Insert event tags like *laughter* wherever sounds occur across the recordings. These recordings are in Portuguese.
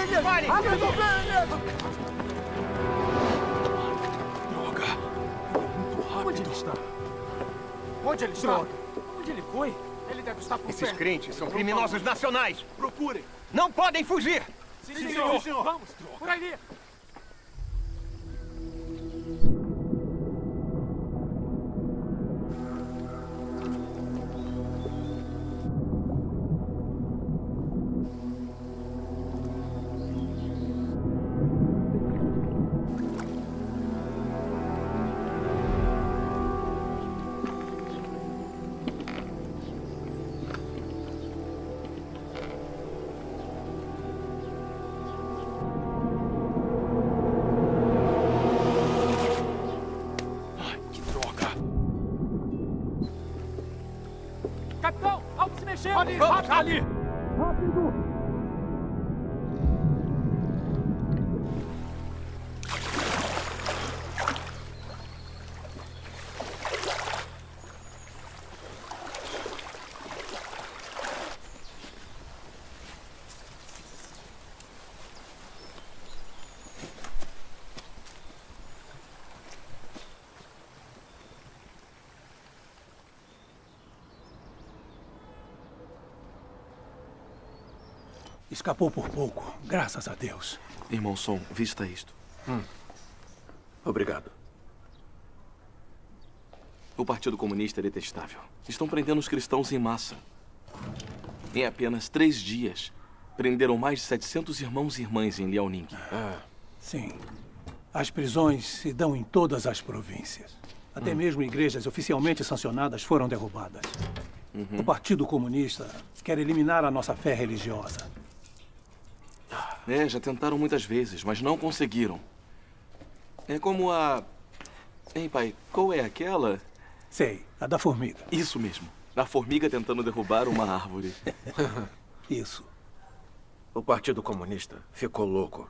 ovelhas! Pare! Minhas ovelhas! Onde ele está? Onde ele está? Onde ele foi? Ele deve estar por Esses perto. crentes são criminosos nacionais. Procurem. Não podem fugir. Sim, senhor. Vamos. Por ali. Escapou por pouco, graças a Deus. Irmão Som, vista isto. Obrigado. O Partido Comunista é detestável. Estão prendendo os cristãos em massa. Em apenas três dias, prenderam mais de 700 irmãos e irmãs em Liaoning. Sim. As prisões se dão em todas as províncias. Até mesmo igrejas oficialmente sancionadas foram derrubadas. O Partido Comunista quer eliminar a nossa fé religiosa. É, já tentaram muitas vezes, mas não conseguiram. É como a... Hein, pai, qual é aquela? Sei, a da formiga. Isso mesmo. A formiga tentando derrubar uma árvore. *laughs* Isso. O Partido Comunista ficou louco.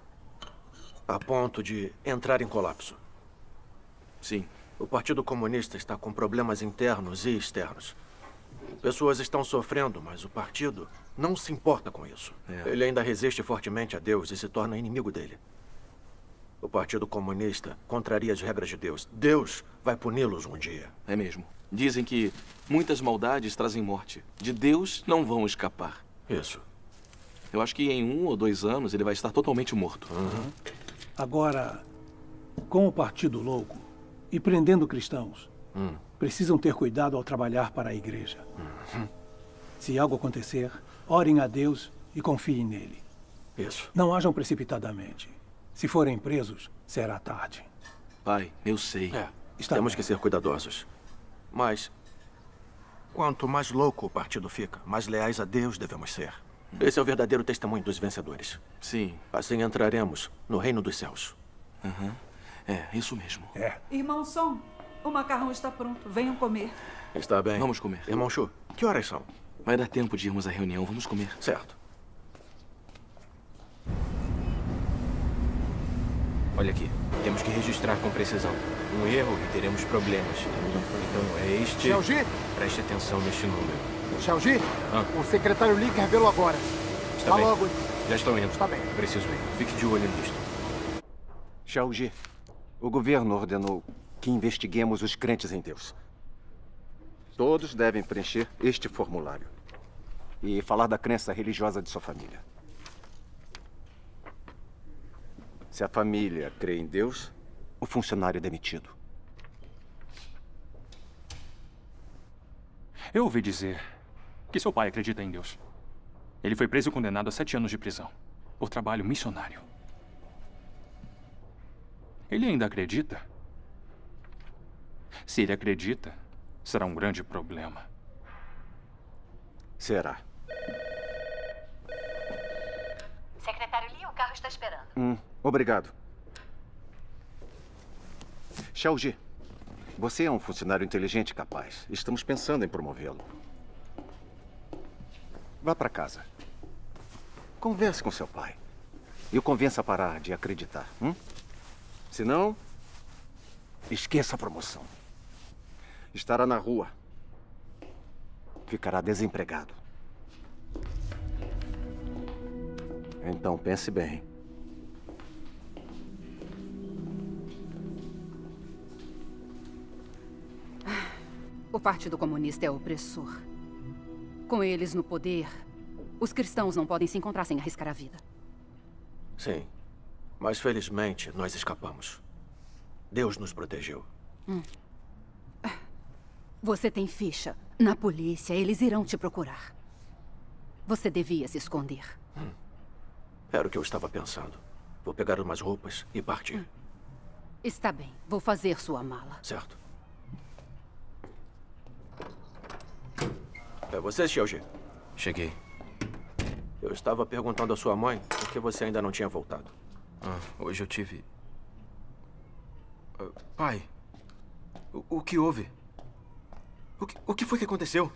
A ponto de entrar em colapso. Sim. O Partido Comunista está com problemas internos e externos. Pessoas estão sofrendo, mas o partido não se importa com isso. É. Ele ainda resiste fortemente a Deus e se torna inimigo dele. O Partido Comunista contraria as regras de Deus. Deus vai puni-los um dia. É mesmo. Dizem que muitas maldades trazem morte. De Deus não vão escapar. Isso. Eu acho que em um ou dois anos ele vai estar totalmente morto. Agora, com o Partido Louco e prendendo cristãos, precisam ter cuidado ao trabalhar para a igreja. Se algo acontecer, orem a Deus e confiem nele. Isso. Não ajam precipitadamente. Se forem presos, será tarde. Pai, eu sei. É, Está temos bem. que ser cuidadosos. Mas, quanto mais louco o partido fica, mais leais a Deus devemos ser. Esse é o verdadeiro testemunho dos vencedores. Sim. Assim entraremos no reino dos céus. É, isso mesmo. É. Irmão Som, o macarrão está pronto. Venham comer. Está bem. Vamos comer. Irmão Chu, que horas são? Vai dar tempo de irmos à reunião. Vamos comer. Certo. Olha aqui, temos que registrar com precisão. Um erro e teremos problemas. Então é este... Xiaoji, Preste atenção neste número. Xiaoji, Ah. o secretário Li revelou agora. Está Tá bem. logo. Já estou indo. Está bem. Preciso ir. Fique de olho nisto. Xiaoji, o governo ordenou que investiguemos os crentes em Deus. Todos devem preencher este formulário e falar da crença religiosa de sua família. Se a família crê em Deus, o funcionário é demitido. Eu ouvi dizer que seu pai acredita em Deus. Ele foi preso e condenado a sete anos de prisão por trabalho missionário. Ele ainda acredita? Se ele acredita, será um grande problema. Será. Secretário Lee, o carro está esperando. Hum, obrigado. Xiaoji, você é um funcionário inteligente e capaz. Estamos pensando em promovê-lo. Vá para casa. Converse com seu pai. E o convença a parar de acreditar. Hum? Senão, esqueça a promoção. Estará na rua. Ficará desempregado. Então pense bem. O Partido Comunista é opressor. Com eles no poder, os cristãos não podem se encontrar sem arriscar a vida. Sim. Mas felizmente nós escapamos. Deus nos protegeu. Hum. Você tem ficha. Na polícia, eles irão te procurar. Você devia se esconder. Hum. Era o que eu estava pensando. Vou pegar umas roupas e partir. Hum. Está bem. Vou fazer sua mala. Certo. É você, Xiaoji? Cheguei. Eu estava perguntando à sua mãe por que você ainda não tinha voltado. Ah, hoje eu tive... Uh, pai, o, o, que houve? O que, o que foi que aconteceu?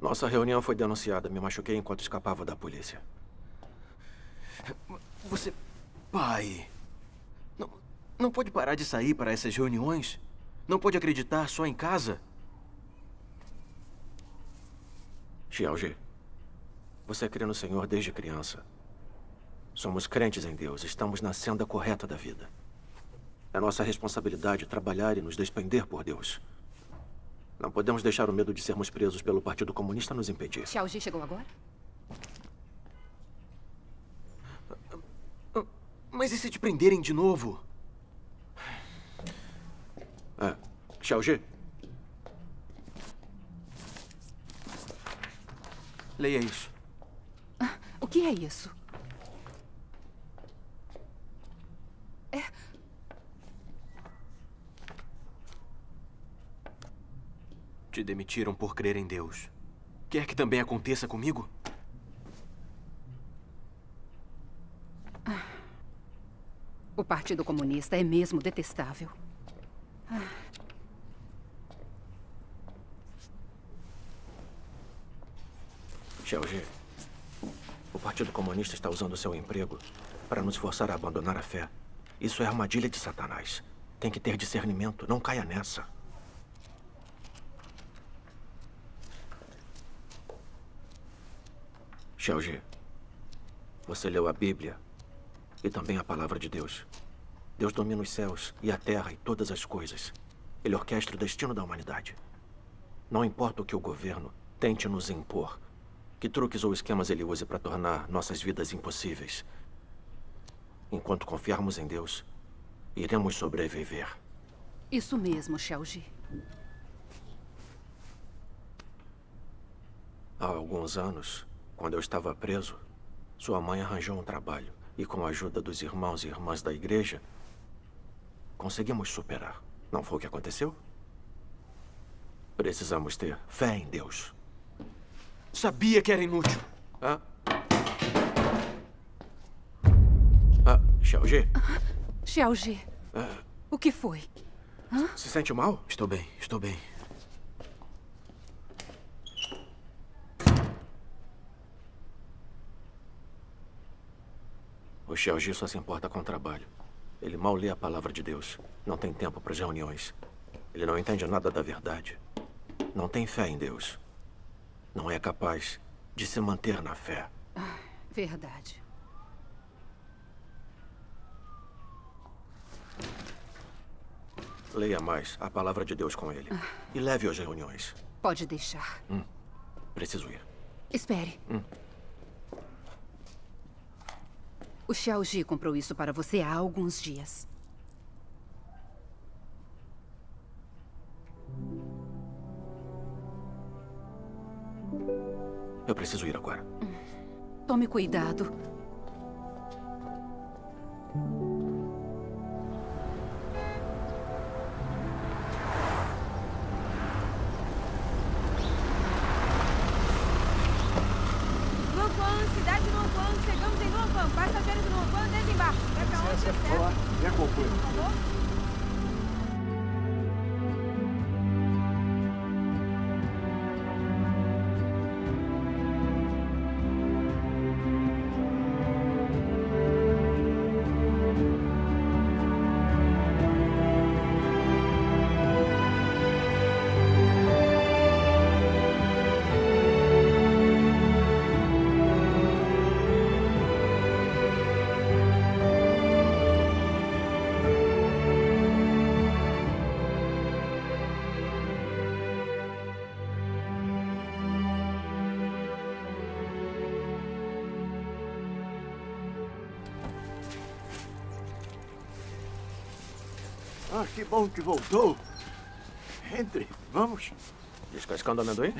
Nossa reunião foi denunciada. Me machuquei enquanto escapava da polícia. Você... Pai... Não, não pode parar de sair para essas reuniões? Não pode acreditar só em casa? Xiaoji, você crê no Senhor desde criança. Somos crentes em Deus, estamos na senda correta da vida. É nossa responsabilidade trabalhar e nos despender por Deus. Não podemos deixar o medo de sermos presos pelo Partido Comunista nos impedir. Xiaoji chegou agora? Mas e se te prenderem de novo? É. Xiaoji, Leia isso. O que é isso? Te demitiram por crer em Deus. Quer que também aconteça comigo? O Partido Comunista é mesmo detestável. Xiaoji, o Partido Comunista está usando seu emprego para nos forçar a abandonar a fé. Isso é armadilha de Satanás. Tem que ter discernimento. Não caia nessa. Xiaoji, você leu a Bíblia e também a Palavra de Deus. Deus domina os céus e a terra e todas as coisas. Ele orquestra o destino da humanidade. Não importa o que o governo tente nos impor, que truques ou esquemas ele use para tornar nossas vidas impossíveis. Enquanto confiarmos em Deus, iremos sobreviver. Isso mesmo, Xiaoji. Há alguns anos, quando eu estava preso, sua mãe arranjou um trabalho e, com a ajuda dos irmãos e irmãs da igreja, conseguimos superar. Não foi o que aconteceu? Precisamos ter fé em Deus. Sabia que era inútil. Ah? Ah, Xiaoji? Xiaoji, ah. o que foi? Hã? Se sente mal? Estou bem, estou bem. O Xiaoji só se importa com o trabalho. Ele mal lê a palavra de Deus. Não tem tempo para as reuniões. Ele não entende nada da verdade. Não tem fé em Deus não é capaz de se manter na fé. Ah, verdade. Leia mais a palavra de Deus com ele. Ah. E leve às reuniões. Pode deixar. Hum. Preciso ir. Espere. Hum. O Xiaoji comprou isso para você há alguns dias. Eu preciso ir agora. Tome cuidado. Bom que voltou. Entre, vamos. Descascando amendoim?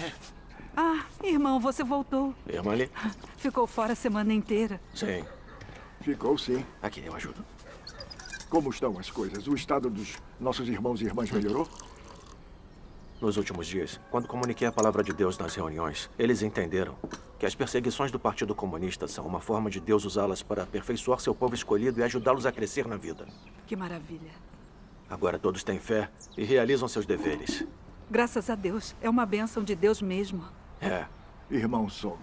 Ah, irmão, você voltou. Irmã ali? Ficou fora a semana inteira. Sim. Ficou sim. Aqui, eu ajudo. Como estão as coisas? O estado dos nossos irmãos e irmãs melhorou? Nos últimos dias, quando comuniquei a palavra de Deus nas reuniões, eles entenderam que as perseguições do Partido Comunista são uma forma de Deus usá-las para aperfeiçoar seu povo escolhido e ajudá-los a crescer na vida. Que maravilha. Agora todos têm fé e realizam seus deveres. Graças a Deus. É uma bênção de Deus mesmo. É. Irmão Som,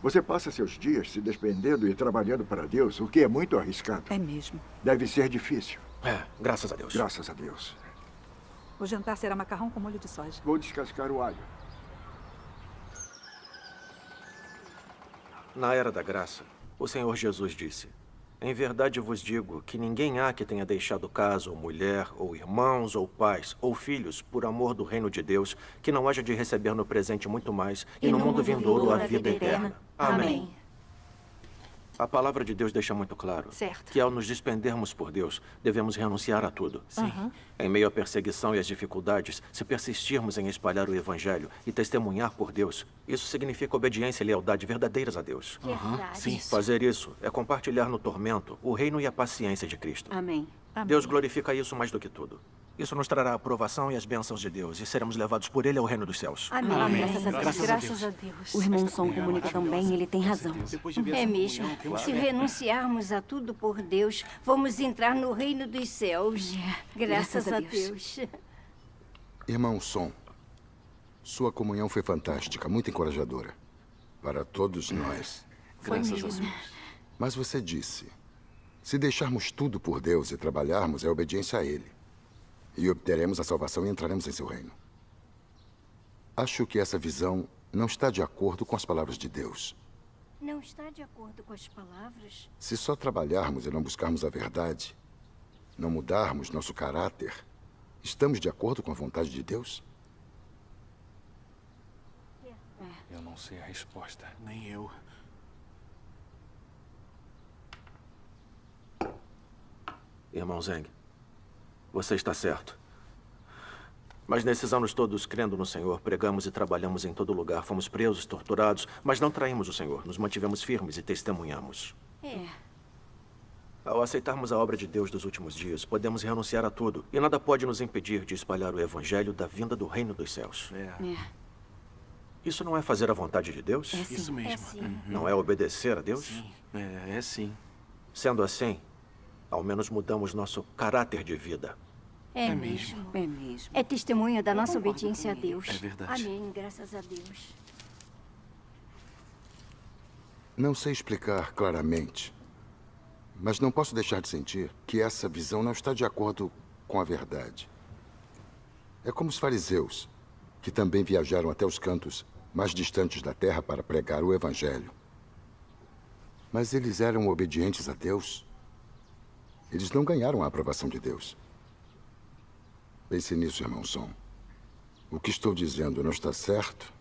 você passa seus dias se despendendo e trabalhando para Deus, o que é muito arriscado. É mesmo. Deve ser difícil. É, graças a Deus. Graças a Deus. O jantar será macarrão com molho de soja. Vou descascar o alho. Na era da graça, o Senhor Jesus disse: Em verdade vos digo que ninguém há que tenha deixado casa, ou mulher, ou irmãos, ou pais, ou filhos, por amor do reino de Deus, que não haja de receber no presente muito mais, e, no, mundo vindouro a vida eterna. Amém. A palavra de Deus deixa muito claro Certo. que ao nos despendermos por Deus, devemos renunciar a tudo. Sim. Aham. Em meio à perseguição e às dificuldades, se persistirmos em espalhar o Evangelho e testemunhar por Deus, isso significa obediência e lealdade verdadeiras a Deus. Verdade. Sim. Fazer isso é compartilhar no tormento o reino e a paciência de Cristo. Amém. Deus glorifica isso mais do que tudo. Isso nos trará a aprovação e as bênçãos de Deus, e seremos levados por Ele ao reino dos céus. Amém. Graças a Deus. Graças a Deus. O irmão Som comunica tão bem, ele tem razão. É mesmo. Se renunciarmos a tudo por Deus, vamos entrar no reino dos céus. Graças, Graças a Deus. Deus. Irmão Som, sua comunhão foi fantástica, muito encorajadora. Para todos nós. Foi Graças a mesmo. Mas você disse: se deixarmos tudo por Deus e trabalharmos, é obediência a Ele. E obteremos a salvação e entraremos em seu reino. Acho que essa visão não está de acordo com as palavras de Deus. Não está de acordo com as palavras? Se só trabalharmos e não buscarmos a verdade, não mudarmos nosso caráter, estamos de acordo com a vontade de Deus? Eu não sei a resposta. Nem eu. Irmão Zeng, você está certo. Mas nesses anos todos, crendo no Senhor, pregamos e trabalhamos em todo lugar. Fomos presos, torturados, mas não traímos o Senhor. Nos mantivemos firmes e testemunhamos. É. Ao aceitarmos a obra de Deus dos últimos dias, podemos renunciar a tudo. E nada pode nos impedir de espalhar o Evangelho da vinda do reino dos céus. É. Isso não é fazer a vontade de Deus? É sim. Isso mesmo. É sim. Uhum. Não é obedecer a Deus? Sim. É, é sim. Sendo assim, ao menos mudamos nosso caráter de vida. É, É mesmo. mesmo. É mesmo. É testemunha da nossa obediência a Deus. É verdade. Amém. Graças a Deus. Não sei explicar claramente, mas não posso deixar de sentir que essa visão não está de acordo com a verdade. É como os fariseus, que também viajaram até os cantos mais distantes da terra para pregar o Evangelho. Mas eles eram obedientes a Deus. Eles não ganharam a aprovação de Deus. Pense nisso, irmão Som. O que estou dizendo não está certo?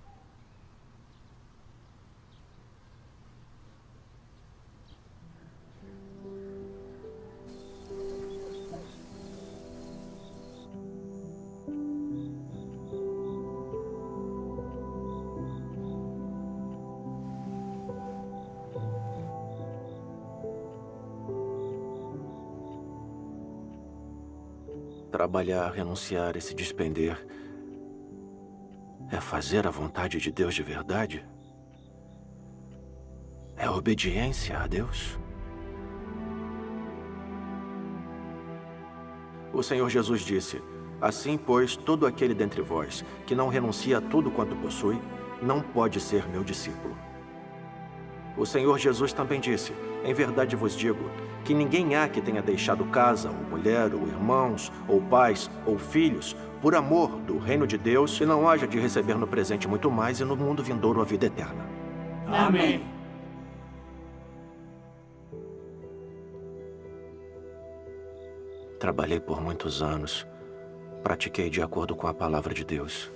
Trabalhar, renunciar e se despender é fazer a vontade de Deus de verdade? É obediência a Deus? O Senhor Jesus disse: Assim, pois, todo aquele dentre vós que não renuncia a tudo quanto possui, não pode ser meu discípulo. O Senhor Jesus também disse: Em verdade vos digo que ninguém há que tenha deixado casa, ou mulher, ou irmãos, ou pais, ou filhos, por amor do reino de Deus, e não haja de receber no presente muito mais e no mundo vindouro a vida eterna. Amém. Trabalhei por muitos anos. Pratiquei de acordo com a palavra de Deus.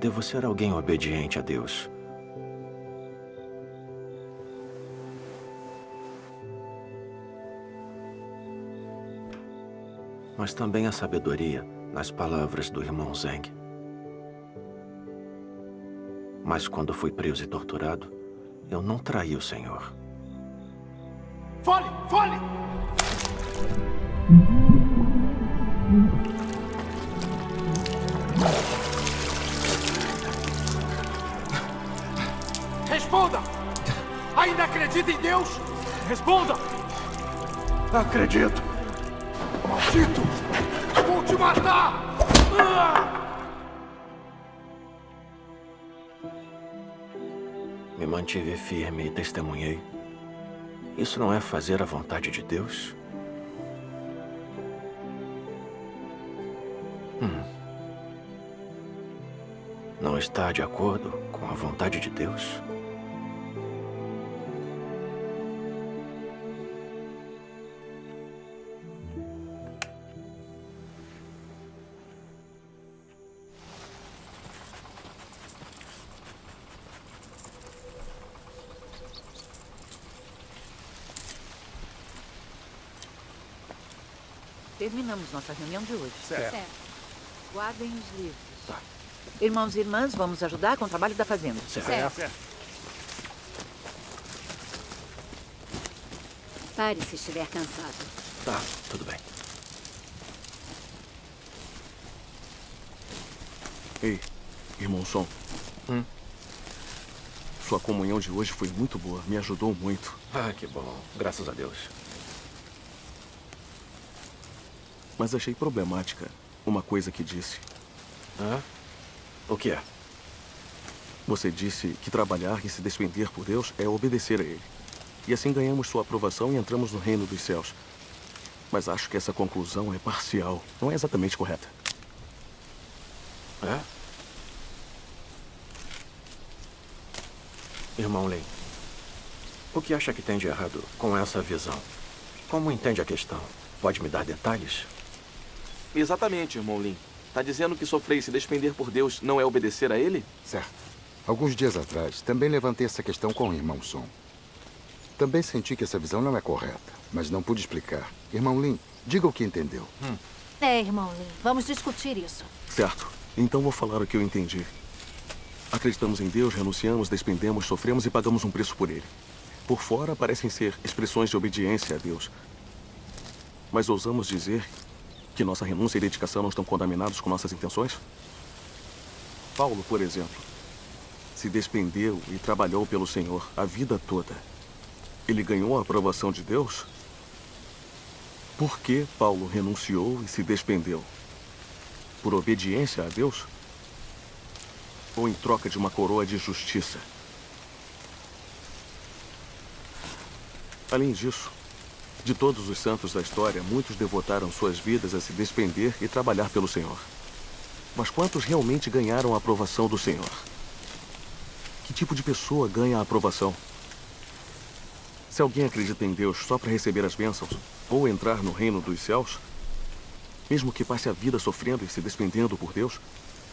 Devo ser alguém obediente a Deus. Mas também a sabedoria nas palavras do irmão Zeng. Mas quando fui preso e torturado, eu não traí o Senhor. Fole! Fole! Responda! Ainda acredita em Deus? Responda! Acredito. Maldito! Vou te matar! Me mantive firme e testemunhei. Isso não é fazer a vontade de Deus? Hum. Não está de acordo com a vontade de Deus? Terminamos nossa reunião de hoje. Certo. Guardem os livros. Tá. Irmãos e irmãs, vamos ajudar com o trabalho da fazenda. Certo. Pare se estiver cansado. Tá, tudo bem. Ei, irmão Som. Hum? Sua comunhão de hoje foi muito boa. Me ajudou muito. Ah, que bom. Graças a Deus. Mas achei problemática uma coisa que disse. Hã? O que é? Você disse que trabalhar e se despender por Deus é obedecer a Ele. E assim ganhamos sua aprovação e entramos no reino dos céus. Mas acho que essa conclusão é parcial. Não é exatamente correta. É? Irmão Lin, o que acha que tem de errado com essa visão? Como entende a questão? Pode me dar detalhes? Exatamente, irmão Lin. Tá dizendo que sofrer e se despender por Deus não é obedecer a Ele? Certo. Alguns dias atrás, também levantei essa questão com o irmão Som. Também senti que essa visão não é correta, mas não pude explicar. Irmão Lin, diga o que entendeu. É, irmão Lee, vamos discutir isso. Certo. Então vou falar o que eu entendi. Acreditamos em Deus, renunciamos, despendemos, sofremos e pagamos um preço por Ele. Por fora parecem ser expressões de obediência a Deus. Mas ousamos dizer que nossa renúncia e dedicação não estão contaminados com nossas intenções? Paulo, por exemplo, se despendeu e trabalhou pelo Senhor a vida toda. Ele ganhou a aprovação de Deus? Por que Paulo renunciou e se despendeu? Por obediência a Deus? Ou em troca de uma coroa de justiça? Além disso, de todos os santos da história, muitos devotaram suas vidas a se despender e trabalhar pelo Senhor. Mas quantos realmente ganharam a aprovação do Senhor? Que tipo de pessoa ganha a aprovação? Se alguém acredita em Deus só para receber as bênçãos ou entrar no reino dos céus, mesmo que passe a vida sofrendo e se despendendo por Deus,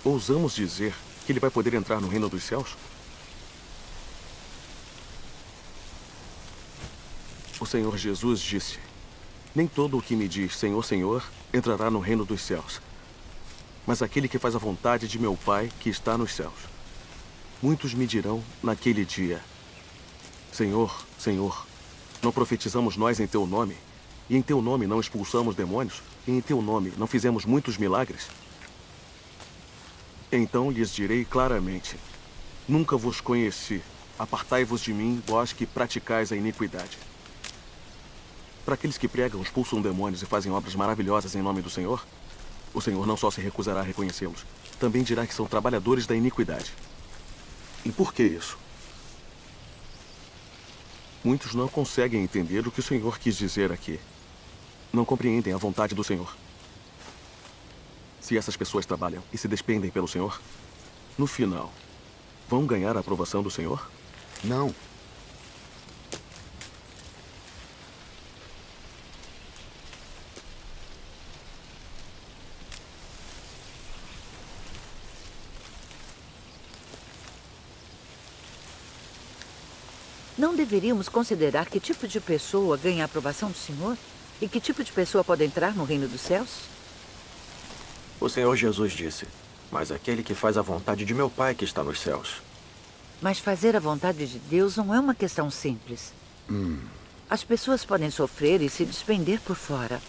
ousamos dizer que ele vai poder entrar no reino dos céus? O Senhor Jesus disse: Nem todo o que me diz Senhor, Senhor entrará no reino dos céus, mas aquele que faz a vontade de meu Pai que está nos céus. Muitos me dirão naquele dia: Senhor, Senhor, não profetizamos nós em teu nome, e em teu nome não expulsamos demônios, e em teu nome não fizemos muitos milagres? Então lhes direi claramente: Nunca vos conheci. Apartai-vos de mim, vós que praticais a iniquidade. Para aqueles que pregam, expulsam demônios e fazem obras maravilhosas em nome do Senhor, o Senhor não só se recusará a reconhecê-los, também dirá que são trabalhadores da iniquidade. E por que isso? Muitos não conseguem entender o que o Senhor quis dizer aqui. Não compreendem a vontade do Senhor. Se essas pessoas trabalham e se despendem pelo Senhor, no final, vão ganhar a aprovação do Senhor? Não. Deveríamos considerar que tipo de pessoa ganha a aprovação do Senhor? E que tipo de pessoa pode entrar no reino dos céus? O Senhor Jesus disse: Mas aquele que faz a vontade de meu Pai que está nos céus. Mas fazer a vontade de Deus não é uma questão simples. Hum. As pessoas podem sofrer e se despender por fora.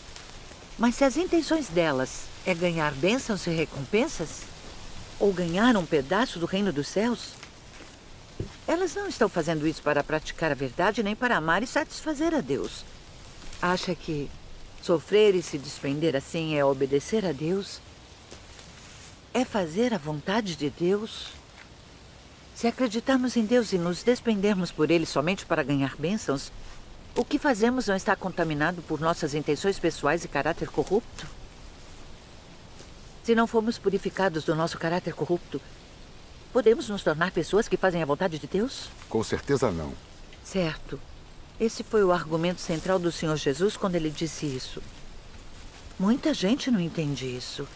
Mas se as intenções delas é ganhar bênçãos e recompensas, ou ganhar um pedaço do reino dos céus, elas não estão fazendo isso para praticar a verdade nem para amar e satisfazer a Deus. Acha que sofrer e se despender assim é obedecer a Deus? É fazer a vontade de Deus? Se acreditarmos em Deus e nos despendermos por Ele somente para ganhar bênçãos, o que fazemos não está contaminado por nossas intenções pessoais e caráter corrupto? Se não formos purificados do nosso caráter corrupto, podemos nos tornar pessoas que fazem a vontade de Deus? Com certeza não. Certo. Esse foi o argumento central do Senhor Jesus quando ele disse isso. Muita gente não entende isso.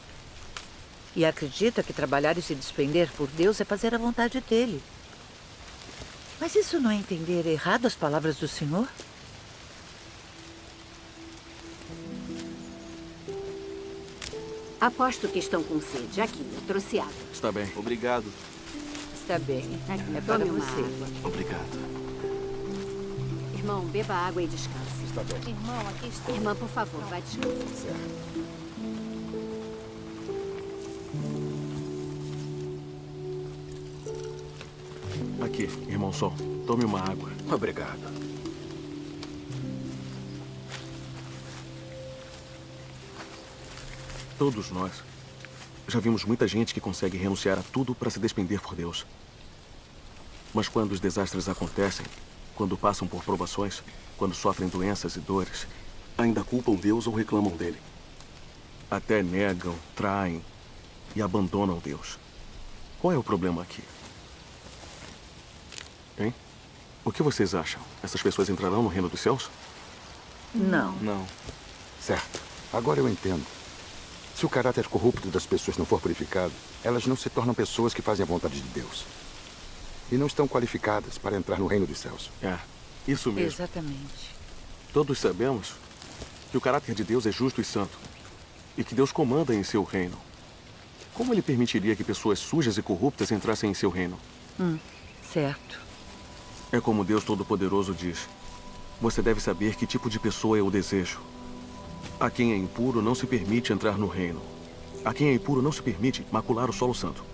E acredita que trabalhar e se despender por Deus é fazer a vontade dele. Mas isso não é entender errado as palavras do Senhor? Aposto que estão com sede. Aqui, eu trouxe água. Está bem. Obrigado. Está bem. Aqui, é para você. Obrigado. Irmão, beba água e descanse. Está bem. Irmão, aqui está. Irmã, por favor, vai descansar. Aqui, irmão Sol. Tome uma água. Obrigado. Todos nós já vimos muita gente que consegue renunciar a tudo para se despender por Deus. Mas quando os desastres acontecem, quando passam por provações, quando sofrem doenças e dores, ainda culpam Deus ou reclamam dele. Até negam, traem e abandonam Deus. Qual é o problema aqui? Hein? O que vocês acham? Essas pessoas entrarão no reino dos céus? Não. Não. Certo. Agora eu entendo. Se o caráter corrupto das pessoas não for purificado, elas não se tornam pessoas que fazem a vontade de Deus. E não estão qualificadas para entrar no reino dos céus. É, isso mesmo. Exatamente. Todos sabemos que o caráter de Deus é justo e santo. E que Deus comanda em seu reino. Como ele permitiria que pessoas sujas e corruptas entrassem em seu reino? Hum, certo. É como Deus Todo-Poderoso diz: Você deve saber que tipo de pessoa eu desejo. A quem é impuro não se permite entrar no reino. A quem é impuro não se permite macular o solo santo.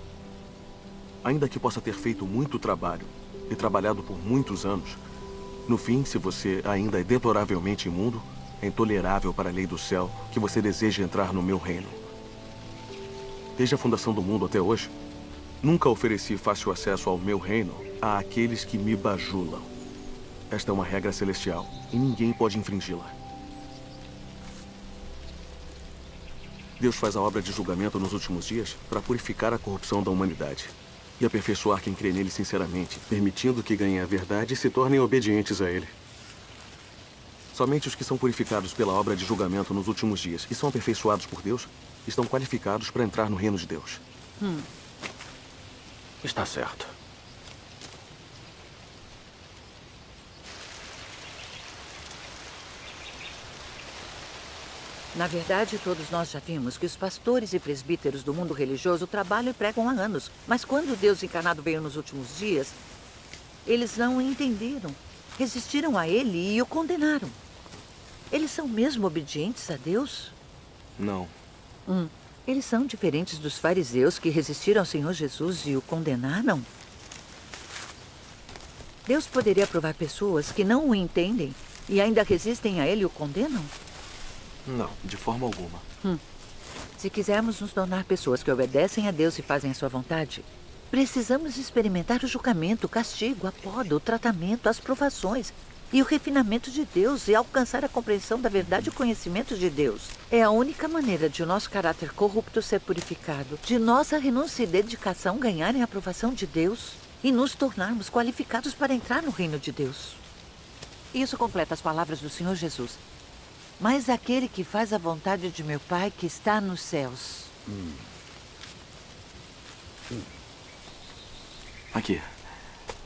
Ainda que possa ter feito muito trabalho e trabalhado por muitos anos, no fim, se você ainda é deploravelmente imundo, é intolerável para a lei do céu que você deseje entrar no meu reino. Desde a fundação do mundo até hoje, nunca ofereci fácil acesso ao meu reino a aqueles que me bajulam. Esta é uma regra celestial e ninguém pode infringi-la. Deus faz a obra de julgamento nos últimos dias para purificar a corrupção da humanidade e aperfeiçoar quem crê nele sinceramente, permitindo que ganhem a verdade e se tornem obedientes a ele. Somente os que são purificados pela obra de julgamento nos últimos dias e são aperfeiçoados por Deus estão qualificados para entrar no reino de Deus. Hum. Está certo. Na verdade, todos nós já vimos que os pastores e presbíteros do mundo religioso trabalham e pregam há anos. Mas quando Deus encarnado veio nos últimos dias, eles não o entenderam, resistiram a ele e o condenaram. Eles são mesmo obedientes a Deus? Não. Hum. Eles são diferentes dos fariseus que resistiram ao Senhor Jesus e o condenaram? Deus poderia provar pessoas que não o entendem e ainda resistem a ele e o condenam? Não, de forma alguma. Hum. Se quisermos nos tornar pessoas que obedecem a Deus e fazem a sua vontade, precisamos experimentar o julgamento, o castigo, a poda, o tratamento, as provações e o refinamento de Deus e alcançar a compreensão da verdade e o conhecimento de Deus. É a única maneira de o nosso caráter corrupto ser purificado, de nossa renúncia e dedicação ganharem a aprovação de Deus e nos tornarmos qualificados para entrar no reino de Deus. Isso completa as palavras do Senhor Jesus. Mas aquele que faz a vontade de meu Pai que está nos céus. Hum. Aqui.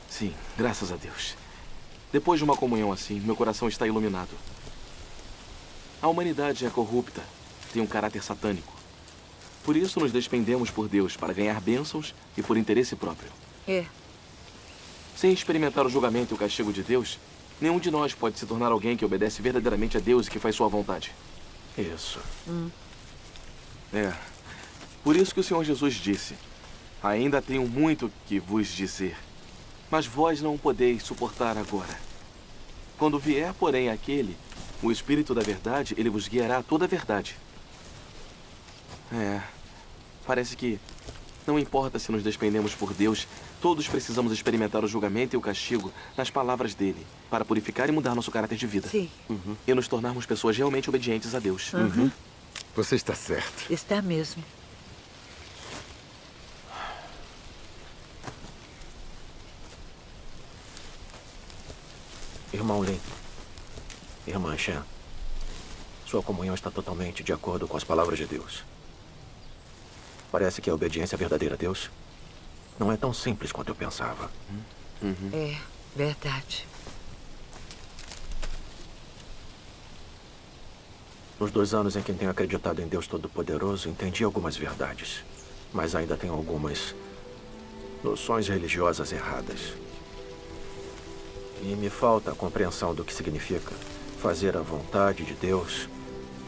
Sim, graças a Deus. Depois de uma comunhão assim, meu coração está iluminado. A humanidade é corrupta, tem um caráter satânico. Por isso nos despendemos por Deus para ganhar bênçãos e por interesse próprio. É. Sem experimentar o julgamento e o castigo de Deus, nenhum de nós pode se tornar alguém que obedece verdadeiramente a Deus e que faz sua vontade. Isso. Hum. É. Por isso que o Senhor Jesus disse: Ainda tenho muito que vos dizer, mas vós não podeis suportar agora. Quando vier, porém, aquele, o Espírito da Verdade, ele vos guiará a toda a verdade. É. Parece que não importa se nos despendemos por Deus, todos precisamos experimentar o julgamento e o castigo nas palavras dele, para purificar e mudar nosso caráter de vida. Sim. Uhum. E nos tornarmos pessoas realmente obedientes a Deus. Uhum. Você está certo. Está mesmo. Irmão Lin, irmã Shen, sua comunhão está totalmente de acordo com as palavras de Deus. Parece que a obediência verdadeira a Deus não é tão simples quanto eu pensava. Uhum. É, verdade. Nos dois anos em que tenho acreditado em Deus Todo-Poderoso, entendi algumas verdades. Mas ainda tenho algumas noções religiosas erradas. E me falta a compreensão do que significa fazer a vontade de Deus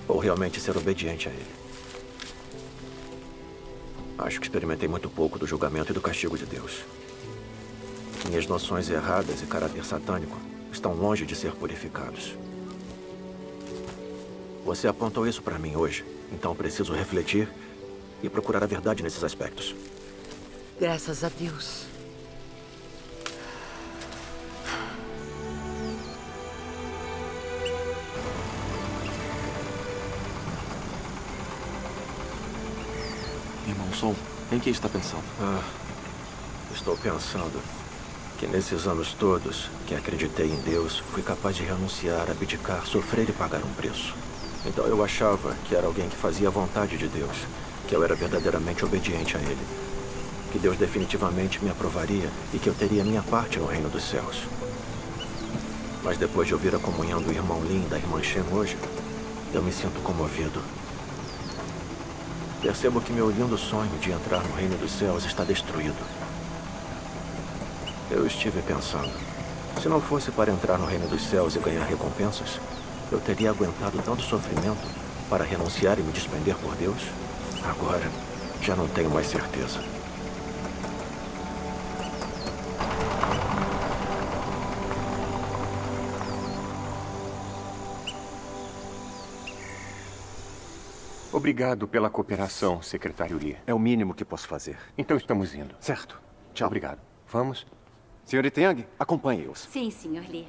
ou realmente ser obediente a Ele. Acho que experimentei muito pouco do julgamento e do castigo de Deus. Minhas noções erradas e caráter satânico estão longe de ser purificados. Você apontou isso para mim hoje, então preciso refletir e procurar a verdade nesses aspectos. Graças a Deus. Sol, em que está pensando? Ah, estou pensando que nesses anos todos que acreditei em Deus, fui capaz de renunciar, abdicar, sofrer e pagar um preço. Então eu achava que era alguém que fazia a vontade de Deus, que eu era verdadeiramente obediente a Ele, que Deus definitivamente me aprovaria e que eu teria minha parte no reino dos céus. Mas depois de ouvir a comunhão do irmão Lin e da irmã Shen hoje, eu me sinto comovido. Percebo que meu lindo sonho de entrar no reino dos céus está destruído. Eu estive pensando, se não fosse para entrar no reino dos céus e ganhar recompensas, eu teria aguentado tanto sofrimento para renunciar e me despender por Deus? Agora, já não tenho mais certeza. Obrigado pela cooperação, secretário Lee. É o mínimo que posso fazer. Então estamos indo. Certo. Tchau. Obrigado. Vamos? Senhorita Yang, acompanhe-os. Sim, senhor Lee.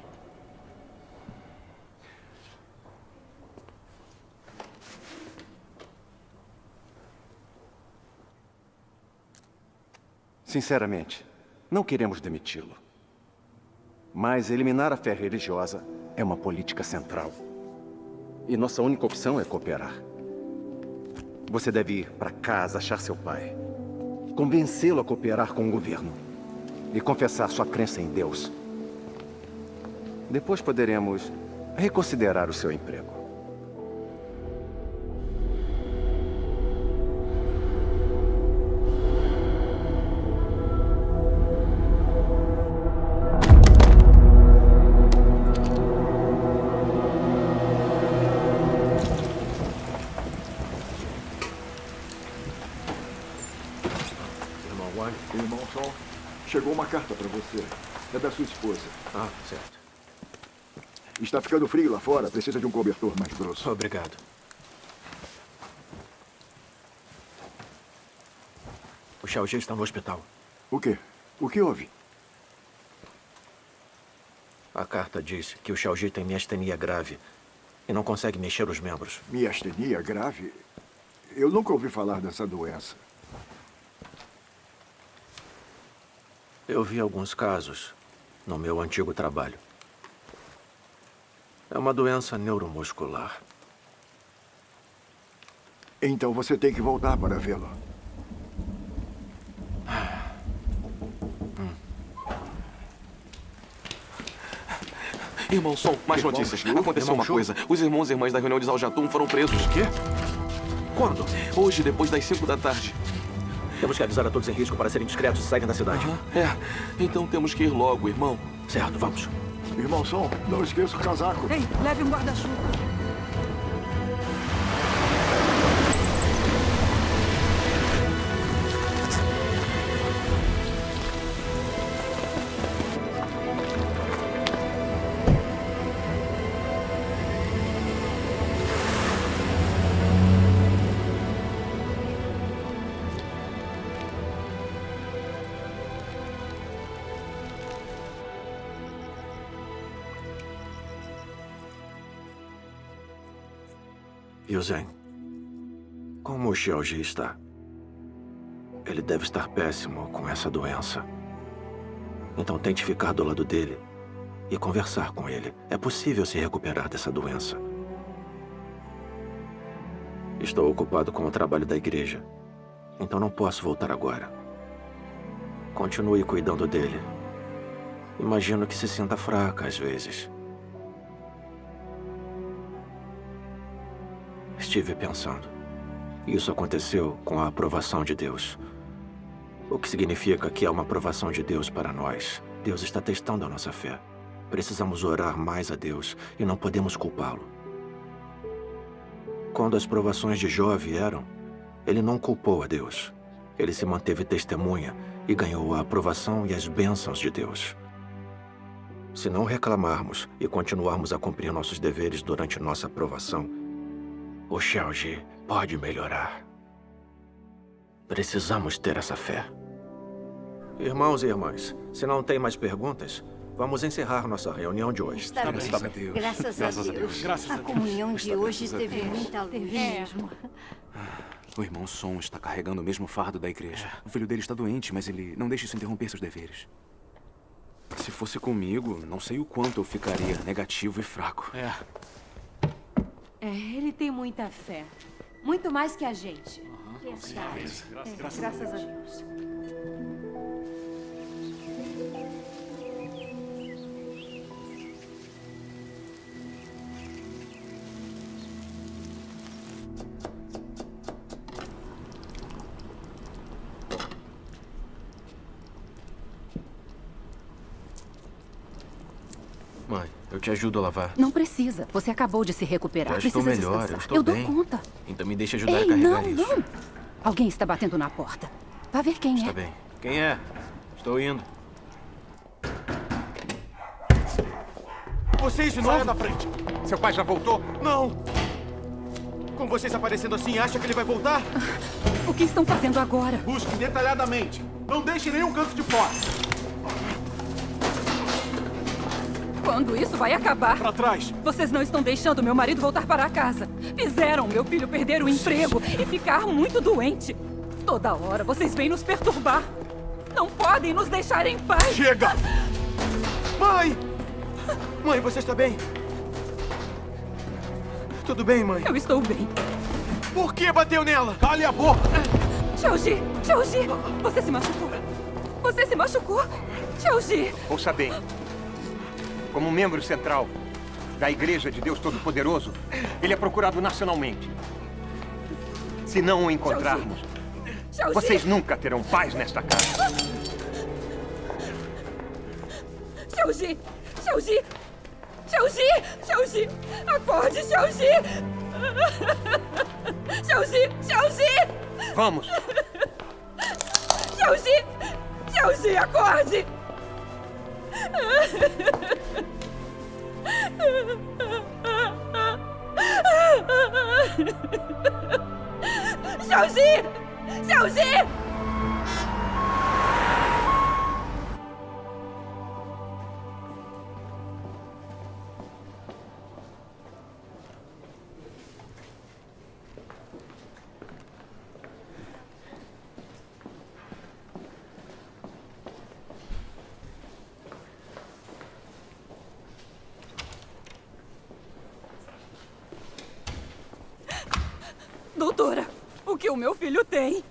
Sinceramente, não queremos demiti-lo. Mas eliminar a fé religiosa é uma política central. E nossa única opção é cooperar. Você deve ir para casa achar seu pai. Convencê-lo a cooperar com o governo. E confessar sua crença em Deus. Depois poderemos reconsiderar o seu emprego. Está ficando frio lá fora. Precisa de um cobertor mais grosso. Obrigado. O Xiaoji está no hospital. O quê? O que houve? A carta diz que o Xiaoji tem miastenia grave e não consegue mexer os membros. Miastenia grave? Eu nunca ouvi falar dessa doença. Eu vi alguns casos no meu antigo trabalho. É uma doença neuromuscular. Então você tem que voltar para vê-lo. Irmão Som, mais Irmão notícias. Aconteceu Irmão uma coisa. Os irmãos e irmãs da reunião de Zaljatum foram presos. O quê? Quando? Hoje, depois das 5 da tarde. Temos que avisar a todos em risco para serem discretos e saírem da cidade. É, então temos que ir logo, irmão. Certo, vamos. Irmão Som, não esqueça o casaco. Ei, leve um guarda-chuva. Como o Xiaoji está? Ele deve estar péssimo com essa doença. Então tente ficar do lado dele e conversar com ele. É possível se recuperar dessa doença. Estou ocupado com o trabalho da igreja, então não posso voltar agora. Continue cuidando dele. Imagino que se sinta fraca às vezes. Estive pensando. Isso aconteceu com a aprovação de Deus. O que significa que é uma aprovação de Deus para nós. Deus está testando a nossa fé. Precisamos orar mais a Deus e não podemos culpá-lo. Quando as provações de Jó vieram, ele não culpou a Deus. Ele se manteve testemunha e ganhou a aprovação e as bênçãos de Deus. Se não reclamarmos e continuarmos a cumprir nossos deveres durante nossa aprovação, o Xiaoji pode melhorar. Precisamos ter essa fé. Irmãos e irmãs, se não tem mais perguntas, vamos encerrar nossa reunião de hoje. Está bem. Graças, a Deus. a, comunhão de hoje teve muita luz. mesmo. O irmão Som está carregando o mesmo fardo da igreja. O filho dele está doente, mas ele não deixa isso interromper seus deveres. Se fosse comigo, não sei o quanto eu ficaria negativo e fraco. É. É, ele tem muita fé. Muito mais que a gente. Verdade. Graças- É, a Deus. Deus. Te ajudo a lavar. Não precisa. Você acabou de se recuperar. Já estou Precisa melhor, descansar. eu estou eu bem. dou conta. Então me deixe ajudar Ei, a carregar não, isso. não. Alguém está batendo na porta. Vá ver quem Está é. bem. Quem é? Estou indo. Vocês de novo? Saia da frente. Seu pai já voltou? Não! Com vocês aparecendo assim, acha que ele vai voltar? O que estão fazendo agora? Busque detalhadamente. Não deixe nenhum canto de fora. Quando isso vai acabar? Pra trás. Vocês não estão deixando meu marido voltar para casa. Fizeram meu filho perder o emprego e ficar muito doente. Toda hora vocês vêm nos perturbar. Não podem nos deixar em paz. Chega! Mãe! Mãe, você está bem? Tudo bem, mãe? Eu estou bem. Por que bateu nela? Cale a boca! Xiaoji! Xiaoji! Você se machucou? Você se machucou? Xiaoji! Ouça bem. Como membro central da Igreja de Deus Todo-Poderoso, ele é procurado nacionalmente. Se não o encontrarmos, vocês nunca terão paz nesta casa. Xiaoji! Xiaoji! Xiaoji! Xiaoji! Acorde, Xiaoji! Xiaoji! Xiaoji! Vamos! Xiaoji! Xiaoji, acorde! Xiaoji! Xiaoji! O que o meu filho tem?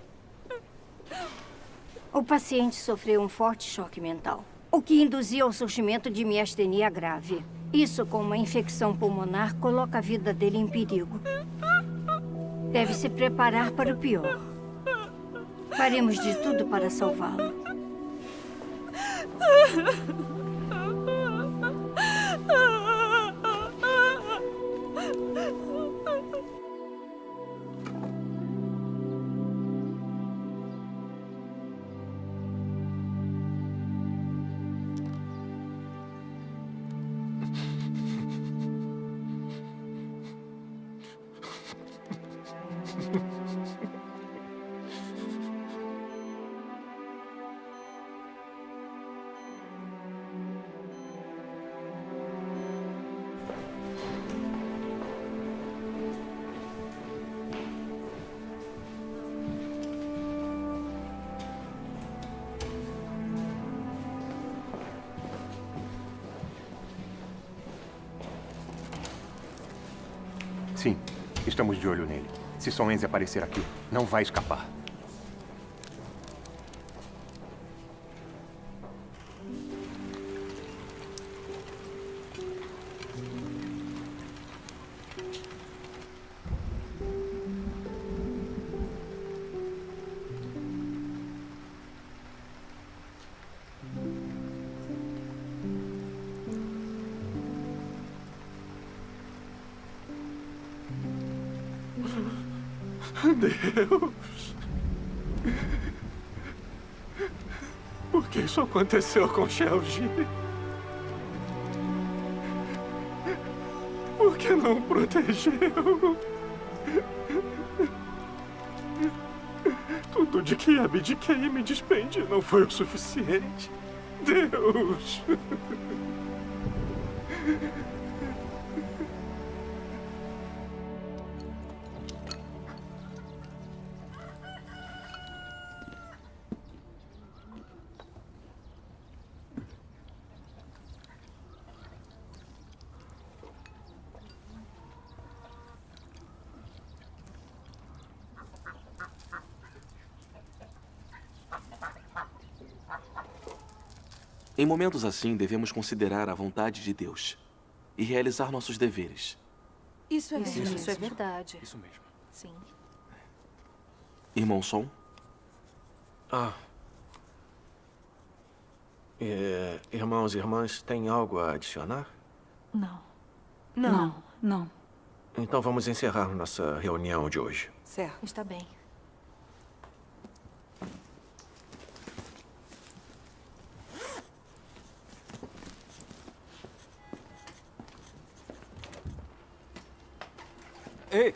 O paciente sofreu um forte choque mental, o que induziu ao surgimento de miastenia grave. Isso, com uma infecção pulmonar, coloca a vida dele em perigo. Deve se preparar para o pior. Faremos de tudo para salvá-lo. Se Som Enze aparecer aqui, não vai escapar. Aconteceu com Shelgi? Por que não protegeu? Tudo de que abdiquei e me despendi não foi o suficiente. Deus. Em momentos assim, devemos considerar a vontade de Deus e realizar nossos deveres. Isso é Isso, verdade. isso é verdade. Isso mesmo. Sim. Irmão Som? Ah. É, irmãos e irmãs, tem algo a adicionar? Não. Não. Não, não. Então vamos encerrar nossa reunião de hoje. Certo. Está bem. Ei!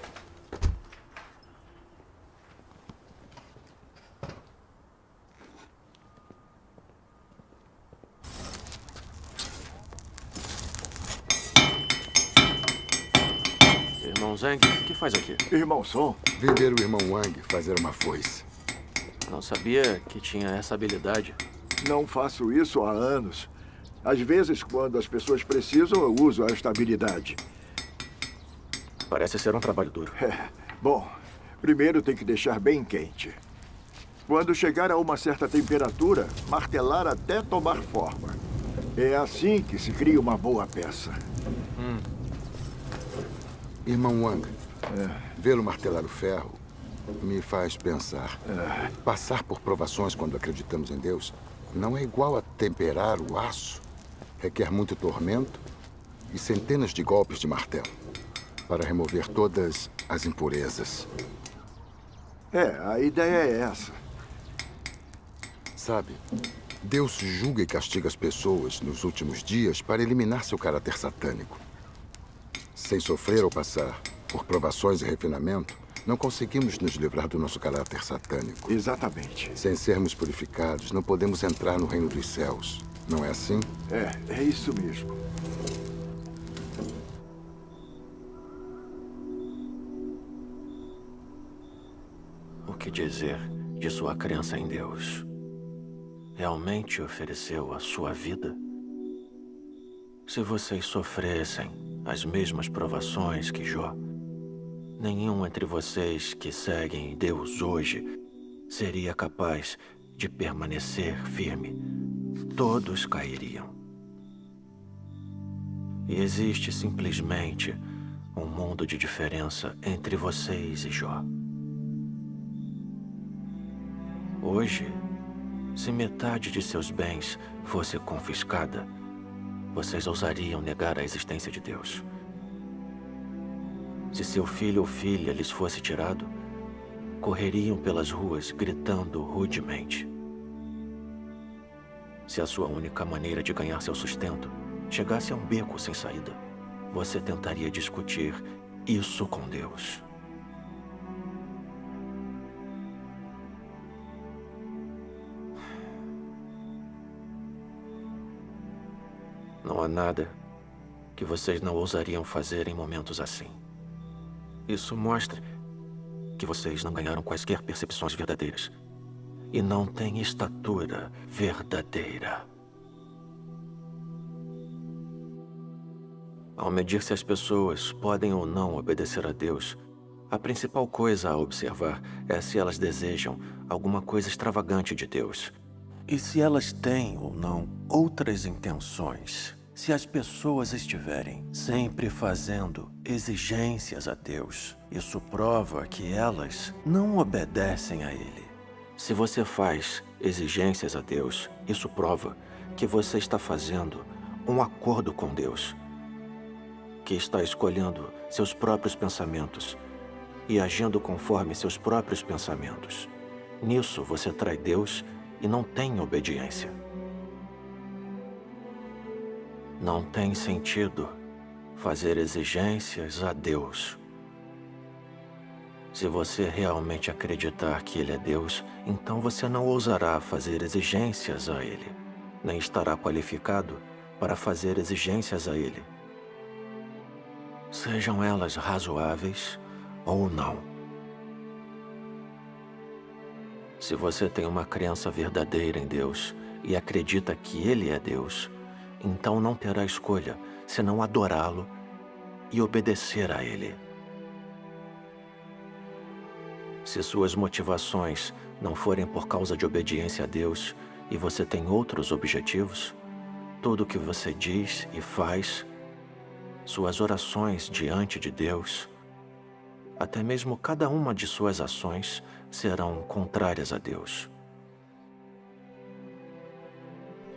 Irmão Zeng, o que Irmão Som? Vender o irmão Wang fazer uma foice. Não sabia que tinha essa habilidade. Não faço isso há anos. Às vezes, quando as pessoas precisam, eu uso esta habilidade. Parece ser um trabalho duro. É. *laughs* Bom, primeiro tem que deixar bem quente. Quando chegar a uma certa temperatura, martelar até tomar forma. É assim que se cria uma boa peça. Irmão Wang, vê-lo martelar o ferro me faz pensar. Passar por provações quando acreditamos em Deus não é igual a temperar o aço. Requer muito tormento e centenas de golpes de martelo para remover todas as impurezas. É, a ideia é essa. Sabe, Deus julga e castiga as pessoas nos últimos dias para eliminar seu caráter satânico. Sem sofrer ou passar por provações e refinamento, não conseguimos nos livrar do nosso caráter satânico. Exatamente. Sem sermos purificados, não podemos entrar no reino dos céus. Não é assim? É, é isso mesmo. O que dizer de sua crença em Deus? Realmente ofereceu a sua vida? Se vocês sofressem as mesmas provações que Jó, nenhum entre vocês que seguem Deus hoje seria capaz de permanecer firme. Todos cairiam. E existe simplesmente um mundo de diferença entre vocês e Jó. Hoje, se metade de seus bens fosse confiscada, vocês ousariam negar a existência de Deus. Se seu filho ou filha lhes fosse tirado, correriam pelas ruas gritando rudemente. Se a sua única maneira de ganhar seu sustento chegasse a um beco sem saída, você tentaria discutir isso com Deus. Não há nada que vocês não ousariam fazer em momentos assim. Isso mostra que vocês não ganharam quaisquer percepções verdadeiras. E não têm estatura verdadeira. Ao medir se as pessoas podem ou não obedecer a Deus, a principal coisa a observar é se elas desejam alguma coisa extravagante de Deus. E se elas têm ou não outras intenções, se as pessoas estiverem sempre fazendo exigências a Deus, isso prova que elas não obedecem a Ele. Se você faz exigências a Deus, isso prova que você está fazendo um acordo com Deus, que está escolhendo seus próprios pensamentos e agindo conforme seus próprios pensamentos. Nisso você trai Deus e não tem obediência. Não tem sentido fazer exigências a Deus. Se você realmente acreditar que Ele é Deus, então você não ousará fazer exigências a Ele, nem estará qualificado para fazer exigências a Ele. Sejam elas razoáveis ou não. Se você tem uma crença verdadeira em Deus e acredita que Ele é Deus, então não terá escolha senão adorá-lo e obedecer a Ele. Se suas motivações não forem por causa de obediência a Deus e você tem outros objetivos, tudo o que você diz e faz, suas orações diante de Deus, até mesmo cada uma de suas ações serão contrárias a Deus.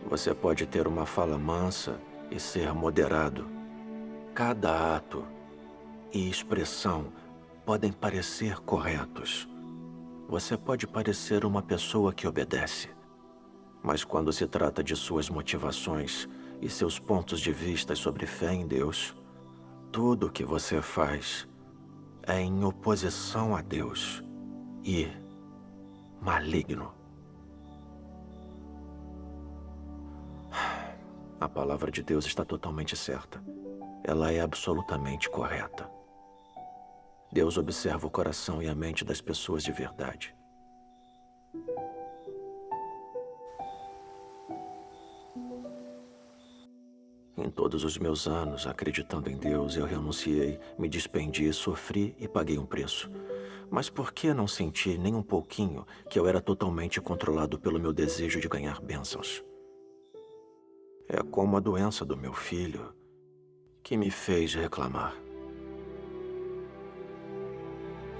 Você pode ter uma fala mansa e ser moderado. Cada ato e expressão podem parecer corretos. Você pode parecer uma pessoa que obedece. Mas quando se trata de suas motivações e seus pontos de vista sobre fé em Deus, tudo o que você faz é em oposição a Deus e maligno. A palavra de Deus está totalmente certa. Ela é absolutamente correta. Deus observa o coração e a mente das pessoas de verdade. Em todos os meus anos, acreditando em Deus, eu renunciei, me despendi, sofri e paguei um preço. Mas por que não senti nem um pouquinho que eu era totalmente controlado pelo meu desejo de ganhar bênçãos? É como a doença do meu filho que me fez reclamar.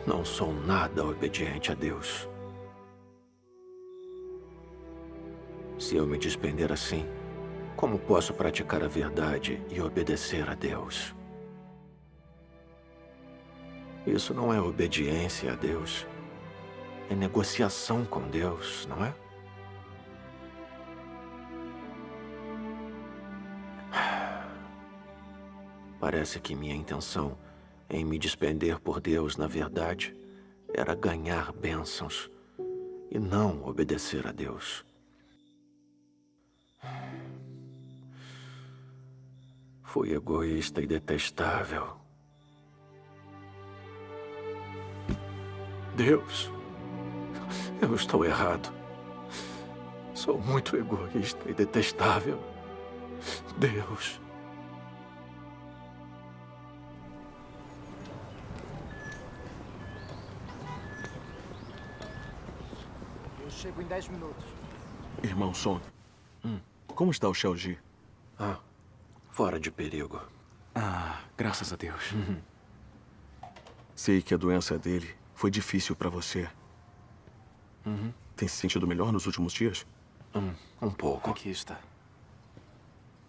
Não sou nada obediente a Deus. Se eu me despender assim, como posso praticar a verdade e obedecer a Deus? Isso não é obediência a Deus. É negociação com Deus, não é? Parece que minha intenção em me despender por Deus, na verdade, era ganhar bênçãos e não obedecer a Deus. Fui egoísta e detestável. Deus, eu estou errado. Sou muito egoísta e detestável. Deus. Chego em 10 minutos. Irmão Son, hum. como está o Xiaoji? Ah, fora de perigo. Ah, graças a Deus. Sei que a doença dele foi difícil para você. Uhum. Tem se sentido melhor nos últimos dias? Um, um pouco. Aqui está.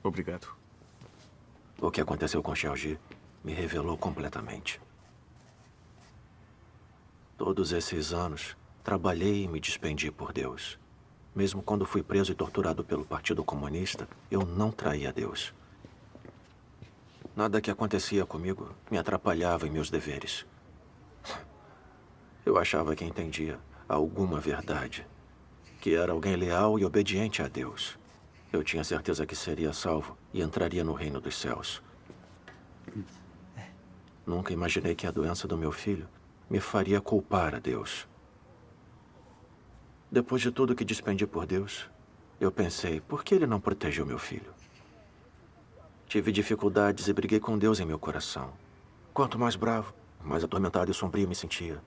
Obrigado. O que aconteceu com Xiaoji me revelou completamente. Todos esses anos, trabalhei e me despendi por Deus. Mesmo quando fui preso e torturado pelo Partido Comunista, eu não traía Deus. Nada que acontecia comigo me atrapalhava em meus deveres. Eu achava que entendia alguma verdade, que era alguém leal e obediente a Deus. Eu tinha certeza que seria salvo e entraria no reino dos céus. Nunca imaginei que a doença do meu filho me faria culpar a Deus. Depois de tudo que despendi por Deus, eu pensei, por que ele não protegeu meu filho? Tive dificuldades e briguei com Deus em meu coração. Quanto mais bravo, mais atormentado e sombrio me sentia.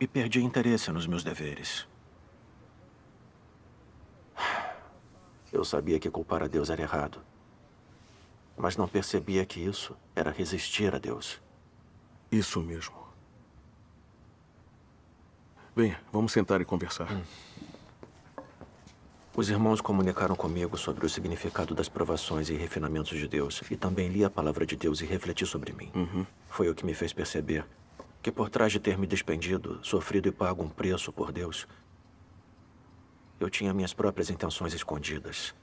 E perdi interesse nos meus deveres. Eu sabia que culpar a Deus era errado. Mas não percebia que isso era resistir a Deus. Isso mesmo. Venha, vamos sentar e conversar. Os irmãos comunicaram comigo sobre o significado das provações e refinamentos de Deus. E também li a palavra de Deus e refleti sobre mim. Uhum. Foi o que me fez perceber que por trás de ter me despendido, sofrido e pago um preço por Deus, eu tinha minhas próprias intenções escondidas.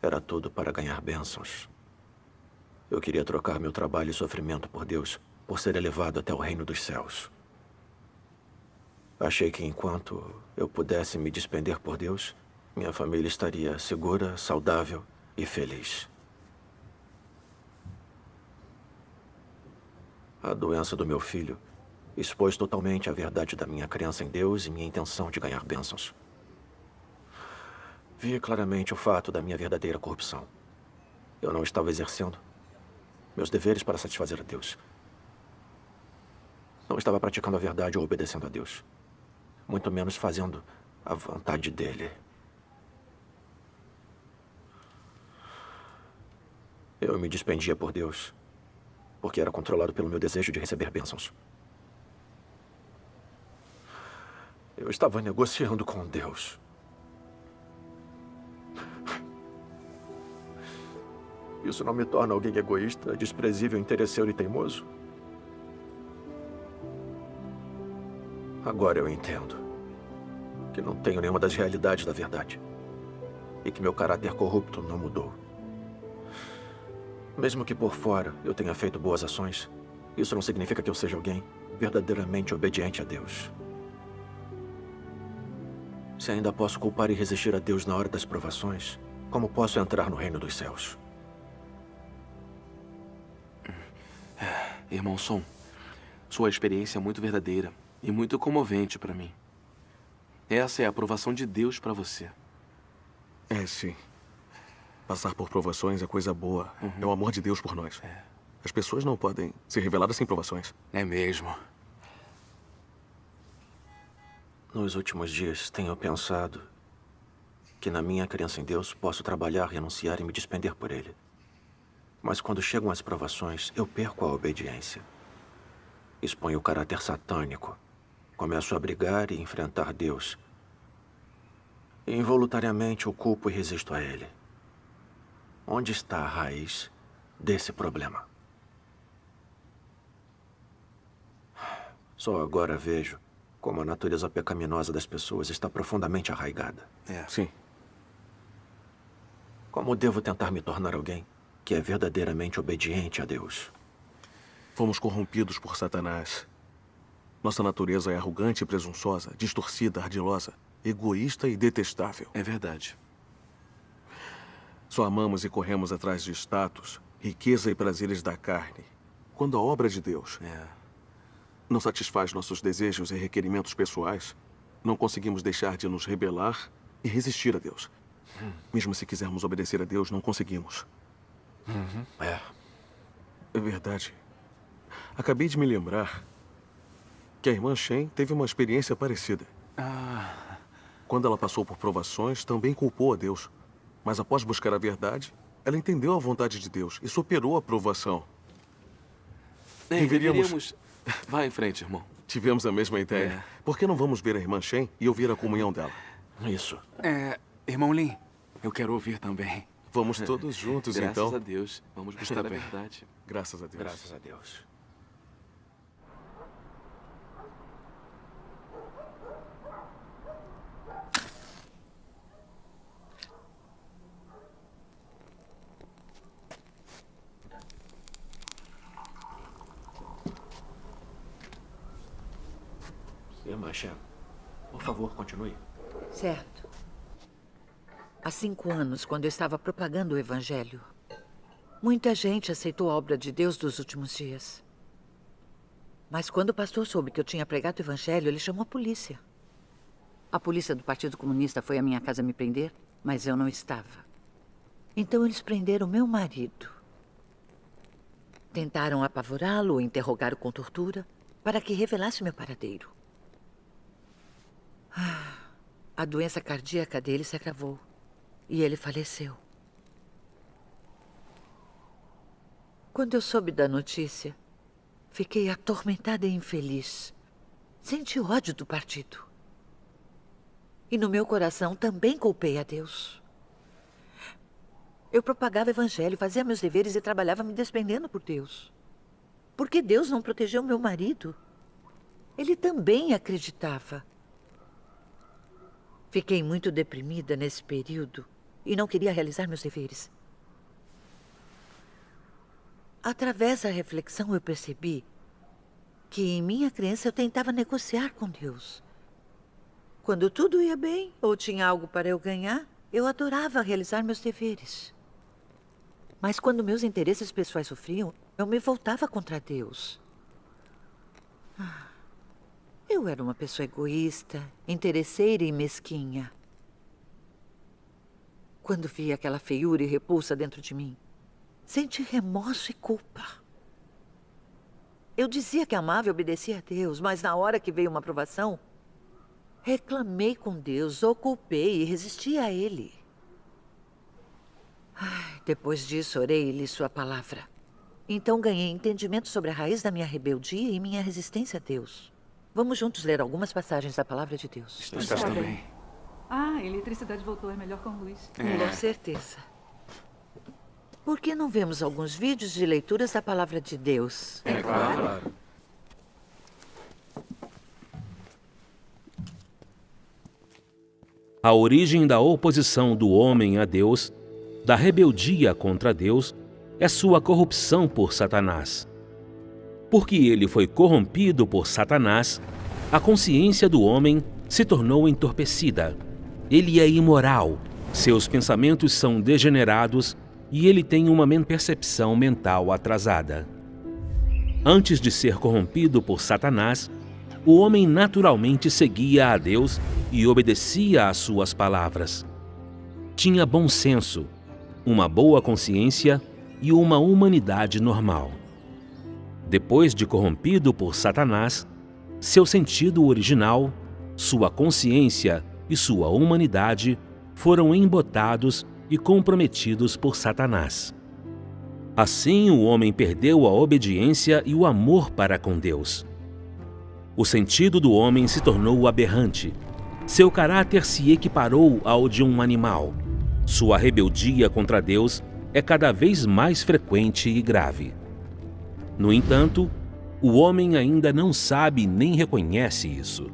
Era tudo para ganhar bênçãos. Eu queria trocar meu trabalho e sofrimento por Deus, por ser elevado até o reino dos céus. Achei que enquanto eu pudesse me despender por Deus, minha família estaria segura, saudável e feliz. A doença do meu filho expôs totalmente a verdade da minha crença em Deus e minha intenção de ganhar bênçãos. Vi claramente o fato da minha verdadeira corrupção. Eu não estava exercendo meus deveres para satisfazer a Deus. Não estava praticando a verdade ou obedecendo a Deus. Muito menos fazendo a vontade dele. Eu me despendia por Deus, porque era controlado pelo meu desejo de receber bênçãos. Eu estava negociando com Deus. Isso não me torna alguém egoísta, desprezível, interesseiro e teimoso? Agora eu entendo que não tenho nenhuma das realidades da verdade e que meu caráter corrupto não mudou. Mesmo que por fora eu tenha feito boas ações, isso não significa que eu seja alguém verdadeiramente obediente a Deus. Se ainda posso culpar e resistir a Deus na hora das provações, como posso entrar no reino dos céus? Irmão Som, sua experiência é muito verdadeira e muito comovente para mim. Essa é a aprovação de Deus para você. É, sim. Passar por provações é coisa boa. Uhum. É o amor de Deus por nós. As pessoas não podem ser reveladas sem provações. É mesmo. Nos últimos dias, tenho pensado que na minha crença em Deus posso trabalhar, renunciar e me despender por Ele. Mas quando chegam as provações, eu perco a obediência. Exponho o caráter satânico. Começo a brigar e enfrentar Deus. Involuntariamente o culpo e resisto a Ele. Onde está a raiz desse problema? Só agora vejo como a natureza pecaminosa das pessoas está profundamente arraigada. É. Sim. Como devo tentar me tornar alguém que é verdadeiramente obediente a Deus? Fomos corrompidos por Satanás. Nossa natureza é arrogante e presunçosa, distorcida, ardilosa, egoísta e detestável. É verdade. Só amamos e corremos atrás de status, riqueza e prazeres da carne, quando a obra de Deus é. não satisfaz nossos desejos e requerimentos pessoais, não conseguimos deixar de nos rebelar e resistir a Deus. Hum. Mesmo se quisermos obedecer a Deus, não conseguimos. Uhum. É. É verdade. Acabei de me lembrar que a irmã Shen teve uma experiência parecida. Ah. Quando ela passou por provações, também culpou a Deus. Mas após buscar a verdade, Ela entendeu a vontade de Deus e superou a provação. É, deveríamos... Vá em frente, irmão. Tivemos a mesma ideia. É. Por que não vamos ver a irmã Shen e ouvir a comunhão dela? Isso. É, irmão Lin, eu quero ouvir também. Vamos todos juntos, *laughs* Graças então. a Deus. Vamos buscar a verdade. *laughs* Graças a Deus. Graças a Deus. Shem, por favor, continue. Certo. Há cinco anos, quando eu estava propagando o Evangelho, muita gente aceitou a obra de Deus dos últimos dias. Mas quando o pastor soube que eu tinha pregado o Evangelho, ele chamou a polícia. A polícia do Partido Comunista foi à minha casa me prender, mas eu não estava. Então eles prenderam meu marido. Tentaram apavorá-lo, interrogá-lo com tortura, para que revelasse meu paradeiro. A doença cardíaca dele se agravou e ele faleceu. Quando eu soube da notícia, fiquei atormentada e infeliz. Senti ódio do partido. E no meu coração também culpei a Deus. Eu propagava o evangelho, fazia meus deveres e trabalhava me despendendo por Deus. Por que Deus não protegeu meu marido? Ele também acreditava. Fiquei muito deprimida nesse período e não queria realizar meus deveres. Através da reflexão, eu percebi que em minha crença eu tentava negociar com Deus. Quando tudo ia bem ou tinha algo para eu ganhar, eu adorava realizar meus deveres. Mas quando meus interesses pessoais sofriam, eu me voltava contra Deus. Ah, Eu era uma pessoa egoísta, interesseira e mesquinha. Quando vi aquela feiura e repulsa dentro de mim, senti remorso e culpa. Eu dizia que amava e obedecia a Deus, mas na hora que veio uma aprovação, reclamei com Deus, o culpei e resisti a Ele. Depois disso, orei e li Sua palavra. Então ganhei entendimento sobre a raiz da minha rebeldia e minha resistência a Deus. Vamos juntos ler algumas passagens da palavra de Deus. Estás Está bem. bem. Ah, a eletricidade voltou, é melhor com luz. Com certeza. Por que não vemos alguns vídeos de leituras da palavra de Deus? É claro. A origem da oposição do homem a Deus, da rebeldia contra Deus, é sua corrupção por Satanás. Porque ele foi corrompido por Satanás, a consciência do homem se tornou entorpecida. Ele é imoral, seus pensamentos são degenerados e ele tem uma percepção mental atrasada. Antes de ser corrompido por Satanás, o homem naturalmente seguia a Deus e obedecia às suas palavras. Tinha bom senso, uma boa consciência e uma humanidade normal. Depois de corrompido por Satanás, seu sentido original, sua consciência e sua humanidade foram embotados e comprometidos por Satanás. Assim, o homem perdeu a obediência e o amor para com Deus. O sentido do homem se tornou aberrante. Seu caráter se equiparou ao de um animal. Sua rebeldia contra Deus é cada vez mais frequente e grave. No entanto, o homem ainda não sabe nem reconhece isso.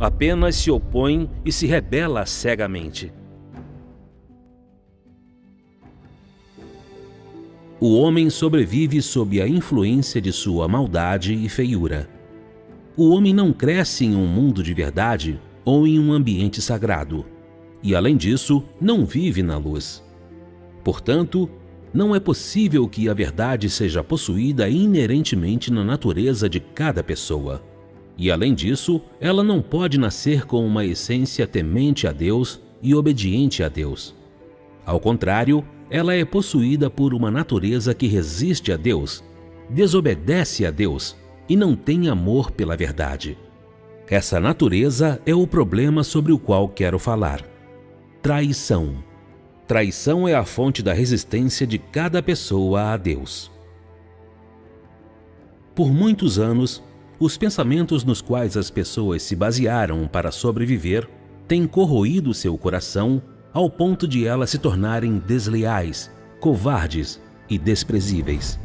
Apenas se opõe e se rebela cegamente. O homem sobrevive sob a influência de sua maldade e feiura. O homem não cresce em um mundo de verdade ou em um ambiente sagrado. E, além disso, não vive na luz. Portanto, não é possível que a verdade seja possuída inerentemente na natureza de cada pessoa. E, além disso, ela não pode nascer com uma essência temente a Deus e obediente a Deus. Ao contrário, ela é possuída por uma natureza que resiste a Deus, desobedece a Deus e não tem amor pela verdade. Essa natureza é o problema sobre o qual quero falar. Traição. Traição é a fonte da resistência de cada pessoa a Deus. Por muitos anos, os pensamentos nos quais as pessoas se basearam para sobreviver têm corroído seu coração ao ponto de elas se tornarem desleais, covardes e desprezíveis.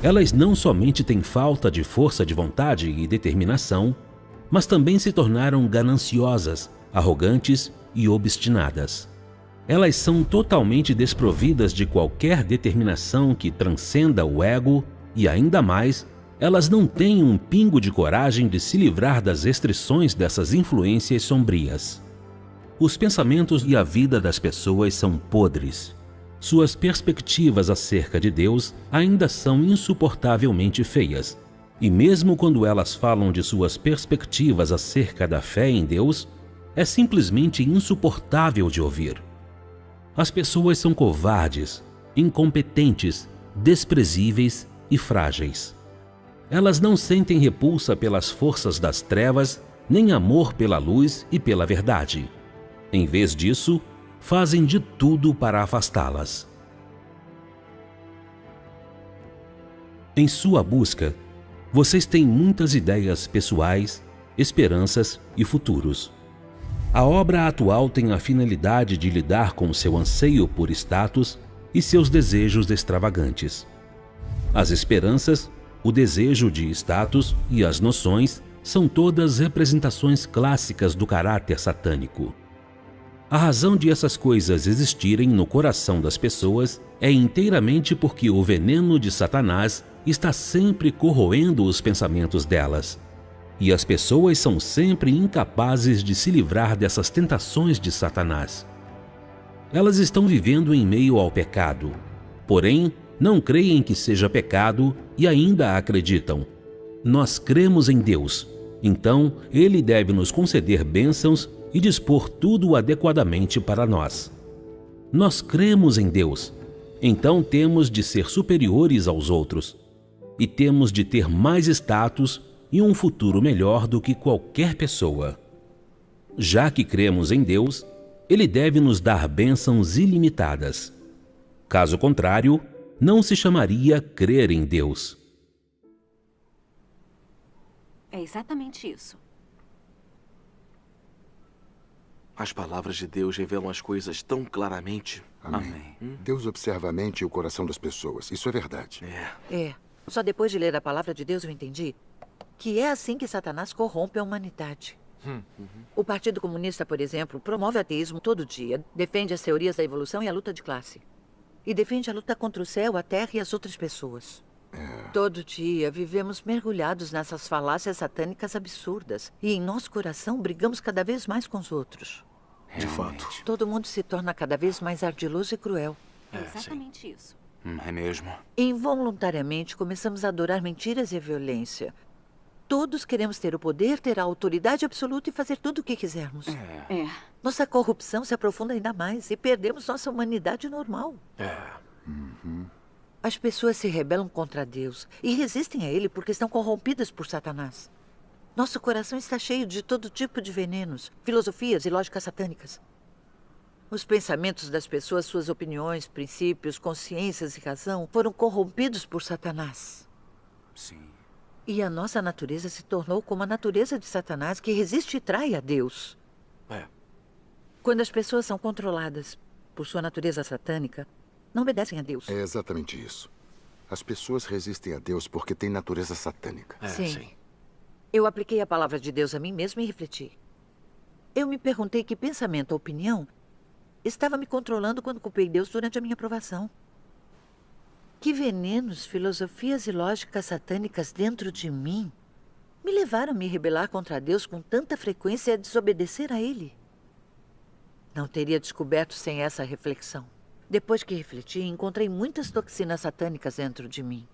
Elas não somente têm falta de força de vontade e determinação, mas também se tornaram gananciosas, arrogantes e obstinadas. Elas são totalmente desprovidas de qualquer determinação que transcenda o ego e, ainda mais, elas não têm um pingo de coragem de se livrar das restrições dessas influências sombrias. Os pensamentos e a vida das pessoas são podres. Suas perspectivas acerca de Deus ainda são insuportavelmente feias. E mesmo quando elas falam de suas perspectivas acerca da fé em Deus, é simplesmente insuportável de ouvir. As pessoas são covardes, incompetentes, desprezíveis e frágeis. Elas não sentem repulsa pelas forças das trevas, nem amor pela luz e pela verdade. Em vez disso, fazem de tudo para afastá-las. Em sua busca, vocês têm muitas ideias pessoais, esperanças e futuros. A obra atual tem a finalidade de lidar com seu anseio por status e seus desejos extravagantes. As esperanças, o desejo de status e as noções são todas representações clássicas do caráter satânico. A razão de essas coisas existirem no coração das pessoas é inteiramente porque o veneno de Satanás está sempre corroendo os pensamentos delas e as pessoas são sempre incapazes de se livrar dessas tentações de Satanás. Elas estão vivendo em meio ao pecado, porém não creem que seja pecado e ainda acreditam. Nós cremos em Deus, então Ele deve nos conceder bênçãos e dispor tudo adequadamente para nós. Nós cremos em Deus, então temos de ser superiores aos outros e temos de ter mais status e um futuro melhor do que qualquer pessoa. Já que cremos em Deus, Ele deve nos dar bênçãos ilimitadas. Caso contrário, não se chamaria crer em Deus. É exatamente isso. As palavras de Deus revelam as coisas tão claramente. Amém. Deus observa a mente e o coração das pessoas. Isso é verdade. É. É. Só depois de ler a palavra de Deus eu entendi que é assim que Satanás corrompe a humanidade. Hum. O Partido Comunista, por exemplo, promove o ateísmo todo dia, defende as teorias da evolução e a luta de classe. E defende a luta contra o céu, a terra e as outras pessoas. Todo dia vivemos mergulhados nessas falácias satânicas absurdas. E em nosso coração brigamos cada vez mais com os outros. De fato. Todo mundo se torna cada vez mais ardiloso e cruel. É exatamente isso. Hum, é mesmo. Involuntariamente começamos a adorar mentiras e a violência. Todos queremos ter o poder, ter a autoridade absoluta e fazer tudo o que quisermos. É. Nossa corrupção se aprofunda ainda mais e perdemos nossa humanidade normal. É. As pessoas se rebelam contra Deus e resistem a Ele porque estão corrompidas por Satanás. Nosso coração está cheio de todo tipo de venenos, filosofias e lógicas satânicas. Os pensamentos das pessoas, suas opiniões, princípios, consciências e razão foram corrompidos por Satanás. Sim. E a nossa natureza se tornou como a natureza de Satanás, que resiste e trai a Deus. É. Quando as pessoas são controladas por sua natureza satânica, não obedecem a Deus. É exatamente isso. As pessoas resistem a Deus porque têm natureza satânica. sim. Eu apliquei a palavra de Deus a mim mesmo e refleti. Eu me perguntei que pensamento ou opinião estava me controlando quando culpei Deus durante a minha aprovação. Que venenos, filosofias e lógicas satânicas dentro de mim me levaram a me rebelar contra Deus com tanta frequência e a desobedecer a Ele. Não teria descoberto sem essa reflexão. Depois que refleti, encontrei muitas toxinas satânicas dentro de mim.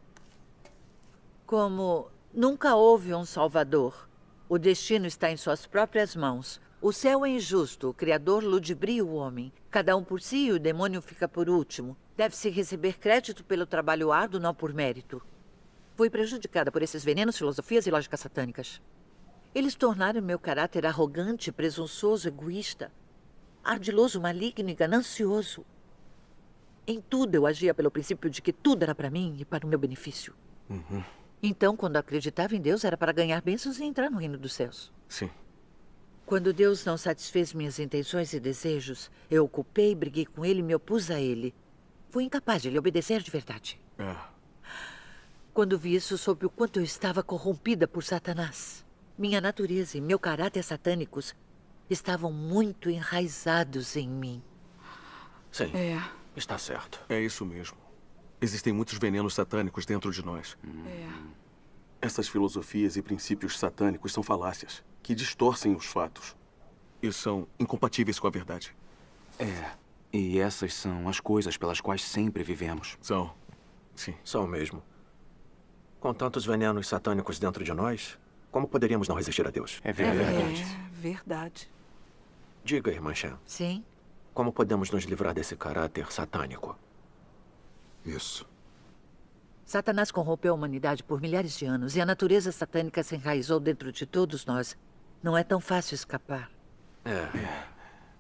Como nunca houve um Salvador. O destino está em suas próprias mãos. O céu é injusto, o Criador ludibria o homem. Cada um por si e o demônio fica por último. Deve-se receber crédito pelo trabalho árduo, não por mérito. Fui prejudicada por esses venenos, filosofias e lógicas satânicas. Eles tornaram meu caráter arrogante, presunçoso, egoísta, ardiloso, maligno e ganancioso. Em tudo eu agia pelo princípio de que tudo era para mim e para o meu benefício. Uhum. Então, quando acreditava em Deus, era para ganhar bênçãos e entrar no reino dos céus. Sim. Quando Deus não satisfez minhas intenções e desejos, eu o culpei, briguei com ele e me opus a ele. Fui incapaz de lhe obedecer de verdade. É. Quando vi isso, soube o quanto eu estava corrompida por Satanás. Minha natureza e meu caráter satânicos estavam muito enraizados em mim. Sim. É. Está certo. É isso mesmo. Existem muitos venenos satânicos dentro de nós. É. Essas filosofias e princípios satânicos são falácias que distorcem os fatos e são incompatíveis com a verdade. É. E essas são as coisas pelas quais sempre vivemos. São. Sim. São mesmo. Com tantos venenos satânicos dentro de nós, como poderíamos não resistir a Deus? É verdade. É verdade. Diga, irmã Shan. Sim? Como podemos nos livrar desse caráter satânico? Isso. Satanás corrompeu a humanidade por milhares de anos e a natureza satânica se enraizou dentro de todos nós. Não é tão fácil escapar. É.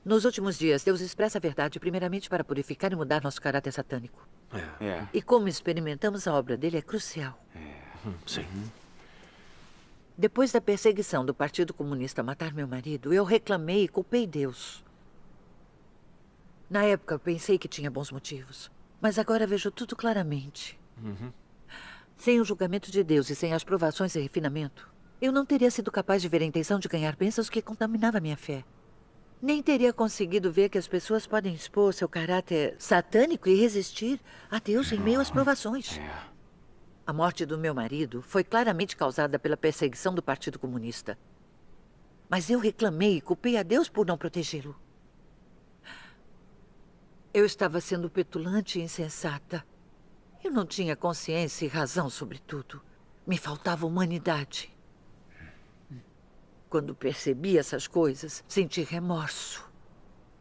Nos últimos dias, Deus expressa a verdade primeiramente para purificar e mudar nosso caráter satânico. É. É. E como experimentamos a obra dele é crucial. Hum, Sim. Depois da perseguição do Partido Comunista a matar meu marido, eu reclamei e culpei Deus. Na época, eu pensei que tinha bons motivos. Mas agora vejo tudo claramente. Uhum. Sem o julgamento de Deus e sem as provações e refinamento, eu não teria sido capaz de ver a intenção de ganhar bênçãos que contaminava minha fé. Nem teria conseguido ver que as pessoas podem expor seu caráter satânico e resistir a Deus em meio às provações. A morte do meu marido foi claramente causada pela perseguição do Partido Comunista. Mas eu reclamei e culpei a Deus por não protegê-lo. Eu estava sendo petulante e insensata. Eu não tinha consciência e razão sobre tudo. Me faltava humanidade. Quando percebi essas coisas, senti remorso.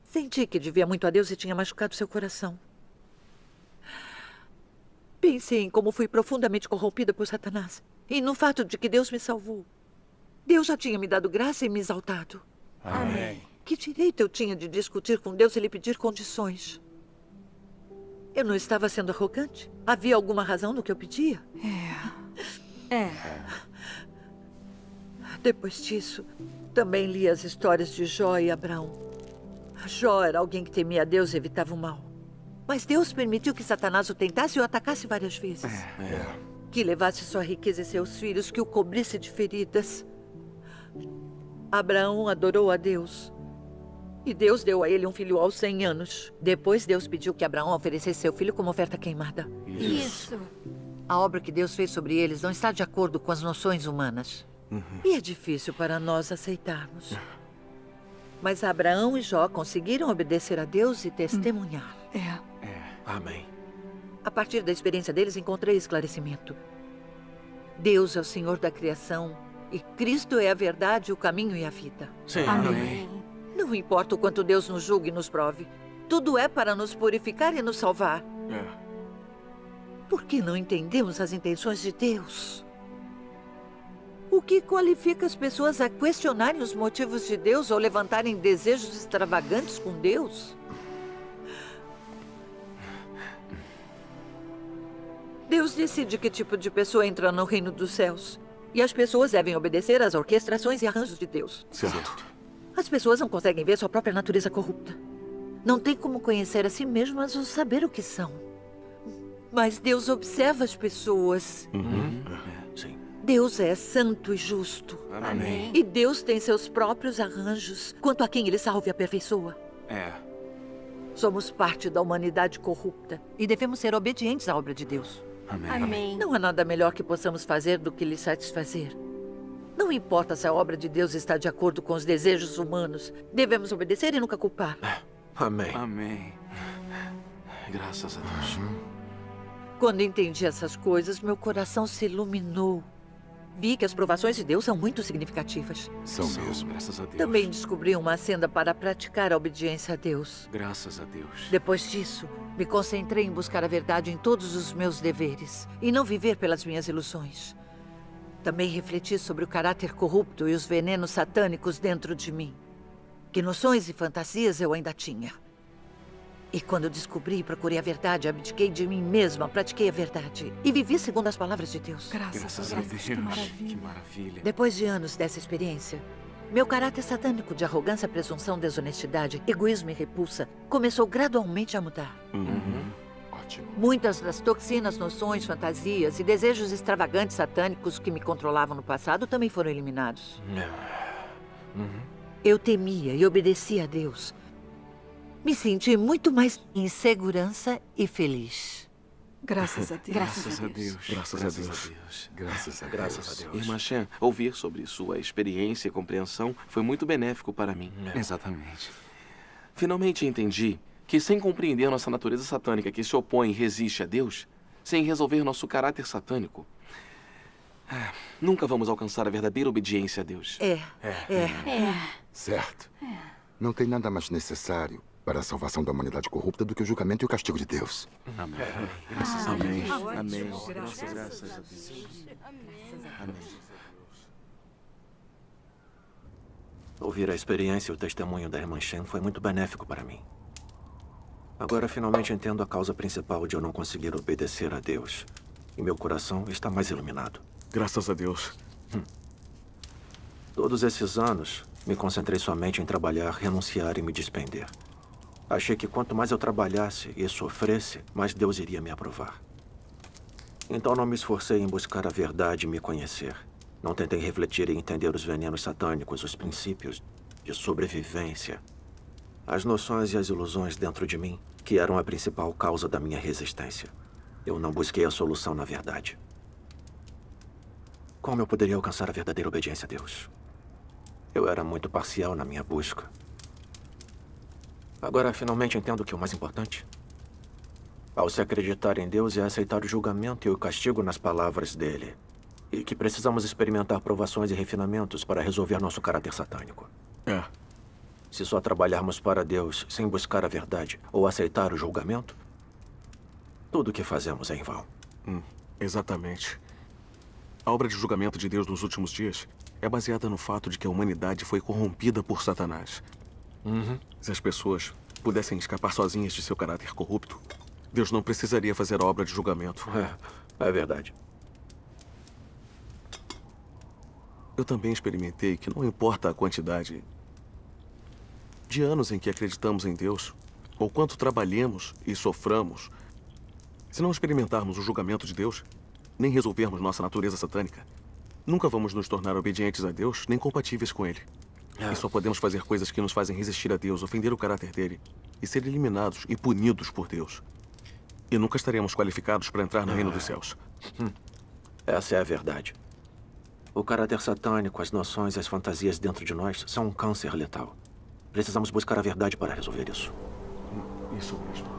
Senti que devia muito a Deus e tinha machucado seu coração. Pensei em como fui profundamente corrompida por Satanás e no fato de que Deus me salvou. Deus já tinha me dado graça e me exaltado. Amém. Que direito eu tinha de discutir com Deus e lhe pedir condições? Eu não estava sendo arrogante? Havia alguma razão no que eu pedia? É. É. Depois disso, também li as histórias de Jó e Abraão. Jó era alguém que temia a Deus e evitava o mal. Mas Deus permitiu que Satanás o tentasse e o atacasse várias vezes. É. Que levasse sua riqueza e seus filhos, que o cobrisse de feridas. Abraão adorou a Deus. E Deus deu a ele um filho aos 100 anos. Depois, Deus pediu que Abraão oferecesse seu filho como oferta queimada. Isso. A obra que Deus fez sobre eles não está de acordo com as noções humanas. E é difícil para nós aceitarmos. Mas Abraão e Jó conseguiram obedecer a Deus e testemunhar. É. Amém. A partir da experiência deles, encontrei esclarecimento. Deus é o Senhor da criação e Cristo é a verdade, o caminho e a vida. Sim. Amém. Não importa o quanto Deus nos julgue e nos prove. Tudo é para nos purificar e nos salvar. É. Por que não entendemos as intenções de Deus? O que qualifica as pessoas a questionarem os motivos de Deus ou levantarem desejos extravagantes com Deus? Deus decide que tipo de pessoa entra no reino dos céus. E as pessoas devem obedecer às orquestrações e arranjos de Deus. Certo. As pessoas não conseguem ver sua própria natureza corrupta. Não tem como conhecer a si mesmas ou saber o que são. Mas Deus observa as pessoas. Uhum. Deus é santo e justo. Amém. E Deus tem seus próprios arranjos quanto a quem ele salva e aperfeiçoa. É. Somos parte da humanidade corrupta e devemos ser obedientes à obra de Deus. Amém. Amém. Não há nada melhor que possamos fazer do que lhe satisfazer. Não importa se a obra de Deus está de acordo com os desejos humanos, devemos obedecer e nunca culpar. Amém. Amém. Graças a Deus. Quando entendi essas coisas, meu coração se iluminou. Vi que as provações de Deus são muito significativas. São mesmo. Graças a Deus. Também descobri uma senda para praticar a obediência a Deus. Graças a Deus. Depois disso, me concentrei em buscar a verdade em todos os meus deveres e não viver pelas minhas ilusões. Também refleti sobre o caráter corrupto e os venenos satânicos dentro de mim. Que noções e fantasias eu ainda tinha. E quando descobri e procurei a verdade, abdiquei de mim mesma, pratiquei a verdade. E vivi segundo as palavras de Deus. Graças a Deus. Que maravilha. Que maravilha. Depois de anos dessa experiência, meu caráter satânico de arrogância, presunção, desonestidade, egoísmo e repulsa começou gradualmente a mudar. Uhum. Ótimo. Muitas das toxinas, noções, fantasias e desejos extravagantes satânicos que me controlavam no passado também foram eliminados. Uhum. Eu temia e obedecia a Deus. Me senti muito mais em segurança e feliz. Graças a Deus. Graças a Deus. Graças a Deus. Graças a Graças a Deus. Irmã Shen, ouvir sobre sua experiência e compreensão foi muito benéfico para mim. Exatamente. Finalmente entendi que, sem compreender nossa natureza satânica que se opõe e resiste a Deus, sem resolver nosso caráter satânico, ah, nunca vamos alcançar a verdadeira obediência a Deus. É, é. Certo. Não tem nada mais necessário para a salvação da humanidade corrupta do que o julgamento e o castigo de Deus. Amém. Graças a Amém. Deus. Amém. Graças, graças a Deus. Amém. Ouvir a experiência e o testemunho da irmã Shen foi muito benéfico para mim. Agora finalmente entendo a causa principal de eu não conseguir obedecer a Deus. E meu coração está mais iluminado. Graças a Deus. Todos esses anos, me concentrei somente em trabalhar, renunciar e me despender. Achei que quanto mais eu trabalhasse e sofresse, mais Deus iria me aprovar. Então não me esforcei em buscar a verdade e me conhecer. Não tentei refletir e entender os venenos satânicos, os princípios de sobrevivência, as noções e as ilusões dentro de mim, que eram a principal causa da minha resistência. Eu não busquei a solução na verdade. Como eu poderia alcançar a verdadeira obediência a Deus? Eu era muito parcial na minha busca. Agora finalmente entendo que o mais importante, ao se acreditar em Deus, é aceitar o julgamento e o castigo nas palavras dele. E que precisamos experimentar provações e refinamentos para resolver nosso caráter satânico. É. Se só trabalharmos para Deus sem buscar a verdade ou aceitar o julgamento, tudo o que fazemos é em vão. Hum, exatamente. A obra de julgamento de Deus nos últimos dias é baseada no fato de que a humanidade foi corrompida por Satanás. Uhum. Se as pessoas pudessem escapar sozinhas de seu caráter corrupto, Deus não precisaria fazer a obra de julgamento. É, é verdade. Eu também experimentei que não importa a quantidade de anos em que acreditamos em Deus, ou quanto trabalhemos e soframos, se não experimentarmos o julgamento de Deus, nem resolvermos nossa natureza satânica, nunca vamos nos tornar obedientes a Deus nem compatíveis com Ele. E só podemos fazer coisas que nos fazem resistir a Deus, ofender o caráter dele e ser eliminados e punidos por Deus. E nunca estaremos qualificados para entrar no reino dos céus. Hum. Essa é a verdade. O caráter satânico, as noções e as fantasias dentro de nós são um câncer letal. Precisamos buscar a verdade para resolver isso. Isso mesmo.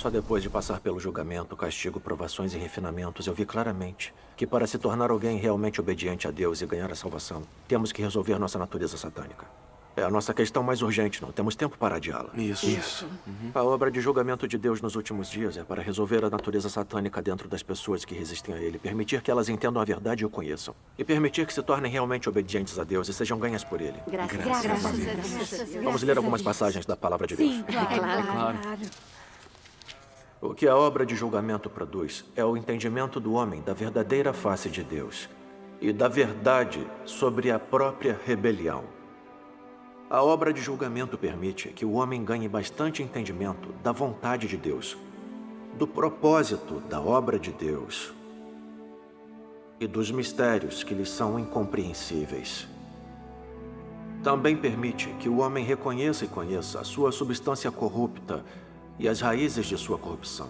Só depois de passar pelo julgamento, castigo, provações e refinamentos, eu vi claramente que para se tornar alguém realmente obediente a Deus e ganhar a salvação, temos que resolver nossa natureza satânica. É a nossa questão mais urgente, não temos tempo para adiá-la. Isso. Isso. A obra de julgamento de Deus nos últimos dias é para resolver a natureza satânica dentro das pessoas que resistem a Ele, permitir que elas entendam a verdade e o conheçam, e permitir que se tornem realmente obedientes a Deus e sejam ganhas por Ele. Graças, Graças graças a Deus. Deus. Vamos ler algumas passagens da palavra de Deus. Sim, claro. claro. O que a obra de julgamento produz é o entendimento do homem da verdadeira face de Deus e da verdade sobre a própria rebelião. A obra de julgamento permite que o homem ganhe bastante entendimento da vontade de Deus, do propósito da obra de Deus e dos mistérios que lhe são incompreensíveis. Também permite que o homem reconheça e conheça a sua substância corrupta e as raízes de sua corrupção,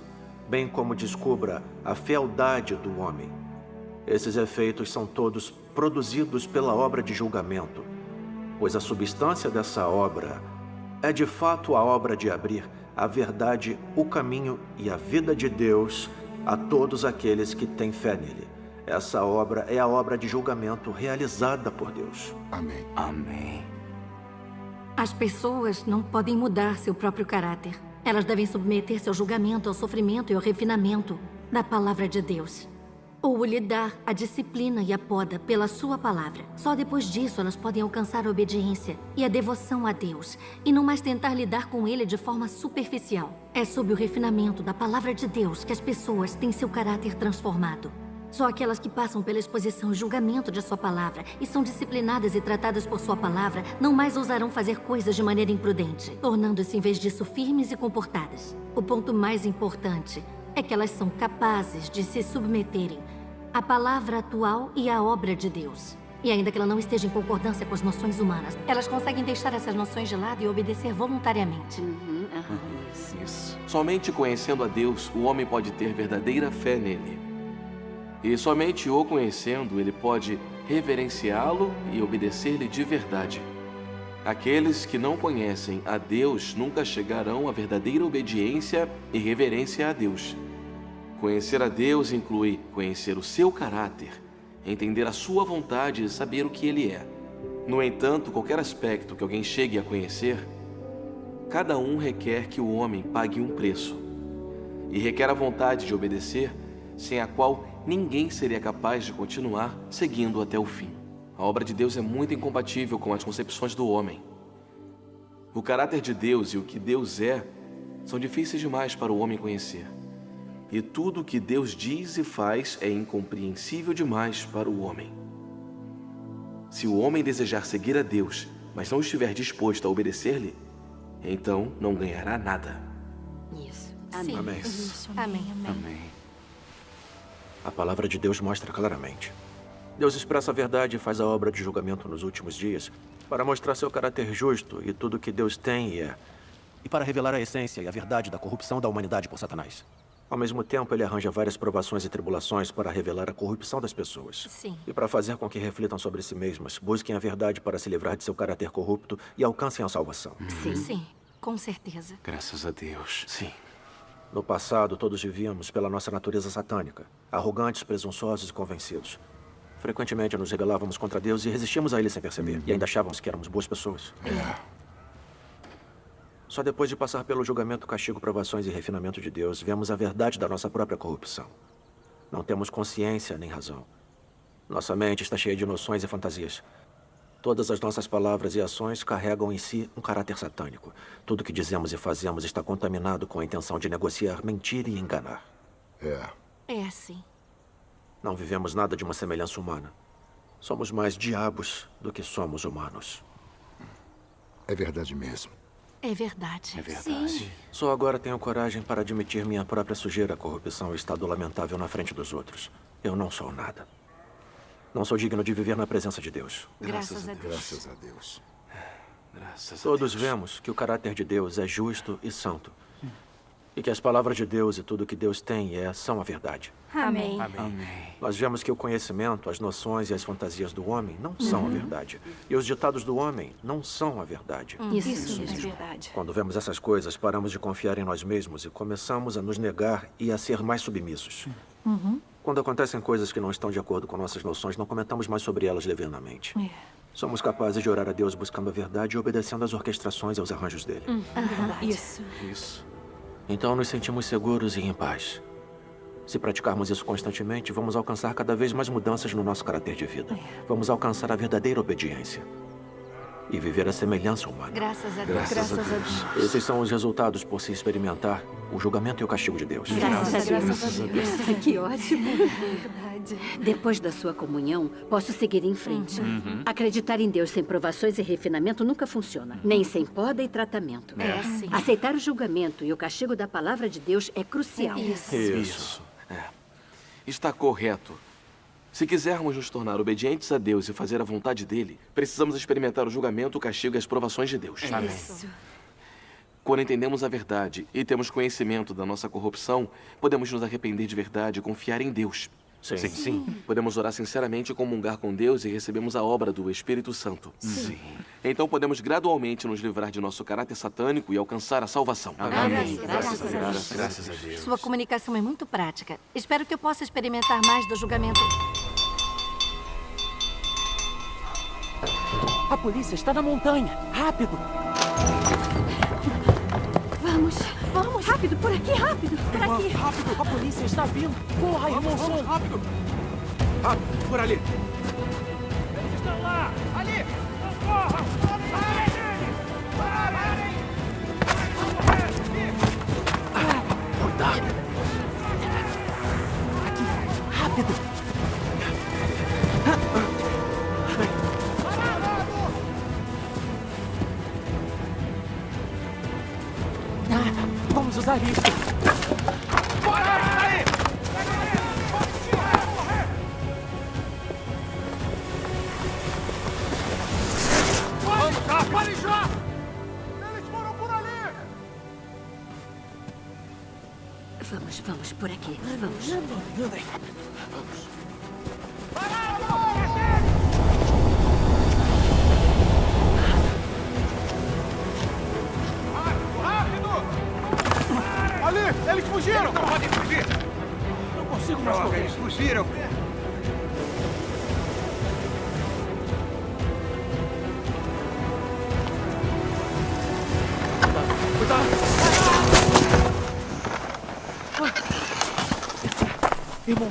bem como descubra a fealdade do homem. Esses efeitos são todos produzidos pela obra de julgamento, pois a substância dessa obra é de fato a obra de abrir a verdade, o caminho e a vida de Deus a todos aqueles que têm fé nele. Essa obra é a obra de julgamento realizada por Deus. Amém. Amém. As pessoas não podem mudar seu próprio caráter. Elas devem submeter-se ao julgamento, ao sofrimento e ao refinamento da palavra de Deus. Ou lhe dar a disciplina e a poda pela sua palavra. Só depois disso elas podem alcançar a obediência e a devoção a Deus, e não mais tentar lidar com ele de forma superficial. É sob o refinamento da palavra de Deus que as pessoas têm seu caráter transformado. Só aquelas que passam pela exposição e julgamento de sua palavra e são disciplinadas e tratadas por sua palavra não mais ousarão fazer coisas de maneira imprudente, tornando-se em vez disso firmes e comportadas. O ponto mais importante é que elas são capazes de se submeterem à palavra atual e à obra de Deus. E ainda que ela não esteja em concordância com as noções humanas, elas conseguem deixar essas noções de lado e obedecer voluntariamente. Isso. Somente conhecendo a Deus, o homem pode ter verdadeira fé nele. E somente o conhecendo, ele pode reverenciá-lo e obedecer-lhe de verdade. Aqueles que não conhecem a Deus nunca chegarão à verdadeira obediência e reverência a Deus. Conhecer a Deus inclui conhecer o seu caráter, entender a sua vontade e saber o que ele é. No entanto, qualquer aspecto que alguém chegue a conhecer, cada um requer que o homem pague um preço. E requer a vontade de obedecer, sem a qual ninguém seria capaz de continuar seguindo até o fim. A obra de Deus é muito incompatível com as concepções do homem. O caráter de Deus e o que Deus é são difíceis demais para o homem conhecer. E tudo o que Deus diz e faz é incompreensível demais para o homem. Se o homem desejar seguir a Deus, mas não estiver disposto a obedecer-lhe, então não ganhará nada. Isso. Amém. Amém. Amém. Amém. A palavra de Deus mostra claramente. Deus expressa a verdade e faz a obra de julgamento nos últimos dias para mostrar seu caráter justo e tudo que Deus tem e é. E para revelar a essência e a verdade da corrupção da humanidade por Satanás. Ao mesmo tempo, ele arranja várias provações e tribulações para revelar a corrupção das pessoas. Sim. E para fazer com que reflitam sobre si mesmas, busquem a verdade para se livrar de seu caráter corrupto e alcancem a salvação. Sim. Sim, com certeza. Graças a Deus. Sim. No passado, todos vivíamos pela nossa natureza satânica, arrogantes, presunçosos e convencidos. Frequentemente nos rebelávamos contra Deus e resistíamos a Ele sem perceber. E ainda achávamos que éramos boas pessoas. Só depois de passar pelo julgamento, castigo, provações e refinamento de Deus, vemos a verdade da nossa própria corrupção. Não temos consciência nem razão. Nossa mente está cheia de noções e fantasias. Todas as nossas palavras e ações carregam em si um caráter satânico. Tudo que dizemos e fazemos está contaminado com a intenção de negociar, mentir e enganar. É. É assim. Não vivemos nada de uma semelhança humana. Somos mais diabos do que somos humanos. É verdade mesmo. É verdade. É verdade. Sim. Só agora tenho coragem para admitir minha própria sujeira, corrupção e estado lamentável na frente dos outros. Eu não sou nada. Não sou digno de viver na presença de Deus. Graças a Deus. Graças a Deus. Graças a Todos Deus. vemos que o caráter de Deus é justo e santo. E que as palavras de Deus e tudo que Deus tem e é são a verdade. Amém. Amém. Nós vemos que o conhecimento, as noções e as fantasias do homem não são a verdade. E os ditados do homem não são a verdade. Isso, Isso é verdade. Quando vemos essas coisas, paramos de confiar em nós mesmos e começamos a nos negar e a ser mais submissos. Uhum. Quando acontecem coisas que não estão de acordo com nossas noções, não comentamos mais sobre elas levianamente. É. Somos capazes de orar a Deus buscando a verdade e obedecendo às orquestrações e aos arranjos dele. Hum, verdade. Isso. Isso. Então nos sentimos seguros e em paz. Se praticarmos isso constantemente, vamos alcançar cada vez mais mudanças no nosso caráter de vida. Vamos alcançar a verdadeira obediência. E viver a semelhança humana. Graças a Deus. Graças, a Deus. Esses são os resultados por se experimentar o julgamento e o castigo de Deus. Graças a Deus. Graças a Deus. *laughs* Que ótimo. Verdade. Depois da sua comunhão, posso seguir em frente. Uhum. Acreditar em Deus sem provações e refinamento nunca funciona, nem sem poda e tratamento. É. sim. Aceitar o julgamento e o castigo da palavra de Deus é crucial. Isso. Isso. É. Está correto. Se quisermos nos tornar obedientes a Deus e fazer a vontade dele, precisamos experimentar o julgamento, o castigo e as provações de Deus. É isso. Quando entendemos a verdade e temos conhecimento da nossa corrupção, podemos nos arrepender de verdade e confiar em Deus. Sim. Sim, sim. Podemos orar sinceramente e comungar com Deus e recebemos a obra do Espírito Santo. Sim. Então podemos gradualmente nos livrar de nosso caráter satânico e alcançar a salvação. Amém. Graças a Deus. Graças a Deus. Sua comunicação é muito prática. Espero que eu possa experimentar mais do julgamento. A polícia está na montanha. Rápido! Vamos, vamos, rápido, por aqui, rápido, por aqui. rápido! A polícia está vindo! Corra, irmão Som! rápido! Rápido, por ali! Eles estão lá! Ali! Não corram! Parem! Parem! Cuidado! Aqui, rápido! Usar isso! Vamos, já! Parem já! Eles foram por ali! Vamos, vamos, por aqui. Vamos. Andem! Rápido!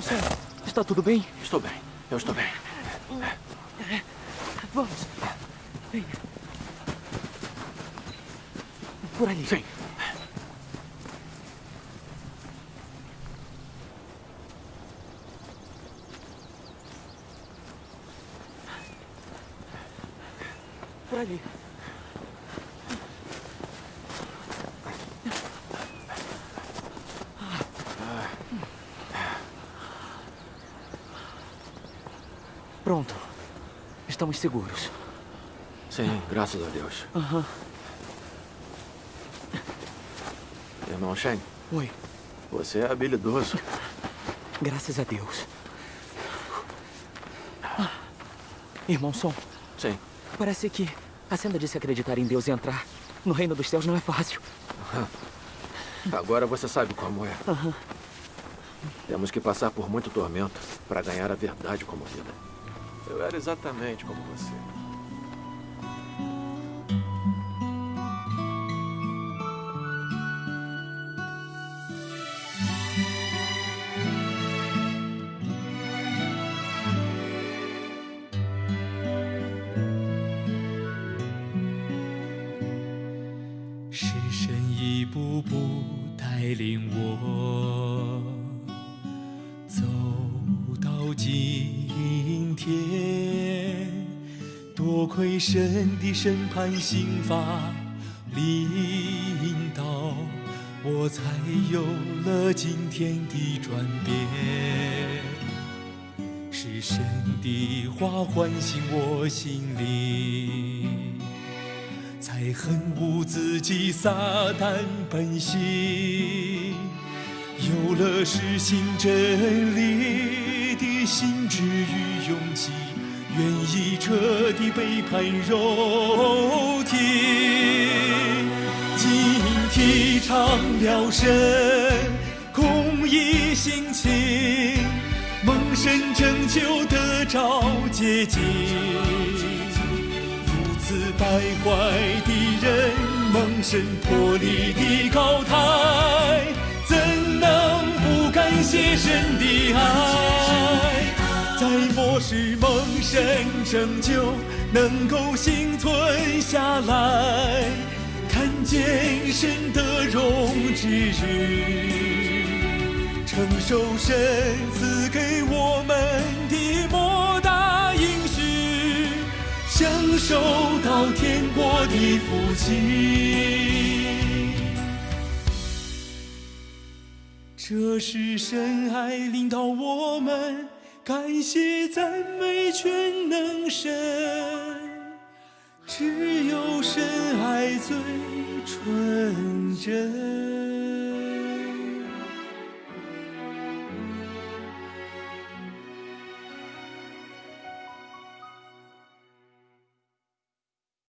Sam, está tudo bem? Estou bem. Eu estou bem. Vamos. Venha. Por ali. Sim. Por ali. Pronto. Estamos seguros. Sim, graças a Deus. Aham. Irmão Shen, Oi. você é habilidoso. Graças a Deus. Ah. Irmão Som, Sim. parece que a Senda disse acreditar em Deus e entrar no reino dos céus não é fácil. Agora você sabe como é. Temos que passar por muito tormento para ganhar a verdade como vida. Eu era exatamente como você. 神的审判刑罚领导，我才有了今天的转变。是神的话唤醒我心灵。才恨恶自己撒旦本性，有了实行真理的心智与勇气，愿意彻底背叛肉坏的人蒙神脱离的高台，怎能不感谢神的爱？在末世蒙神拯救，能够幸存下来，看见神的荣之日，承受神赐给我们受到天国的福气。这是神爱领导我们，感谢赞美全能神，只有神爱最纯真。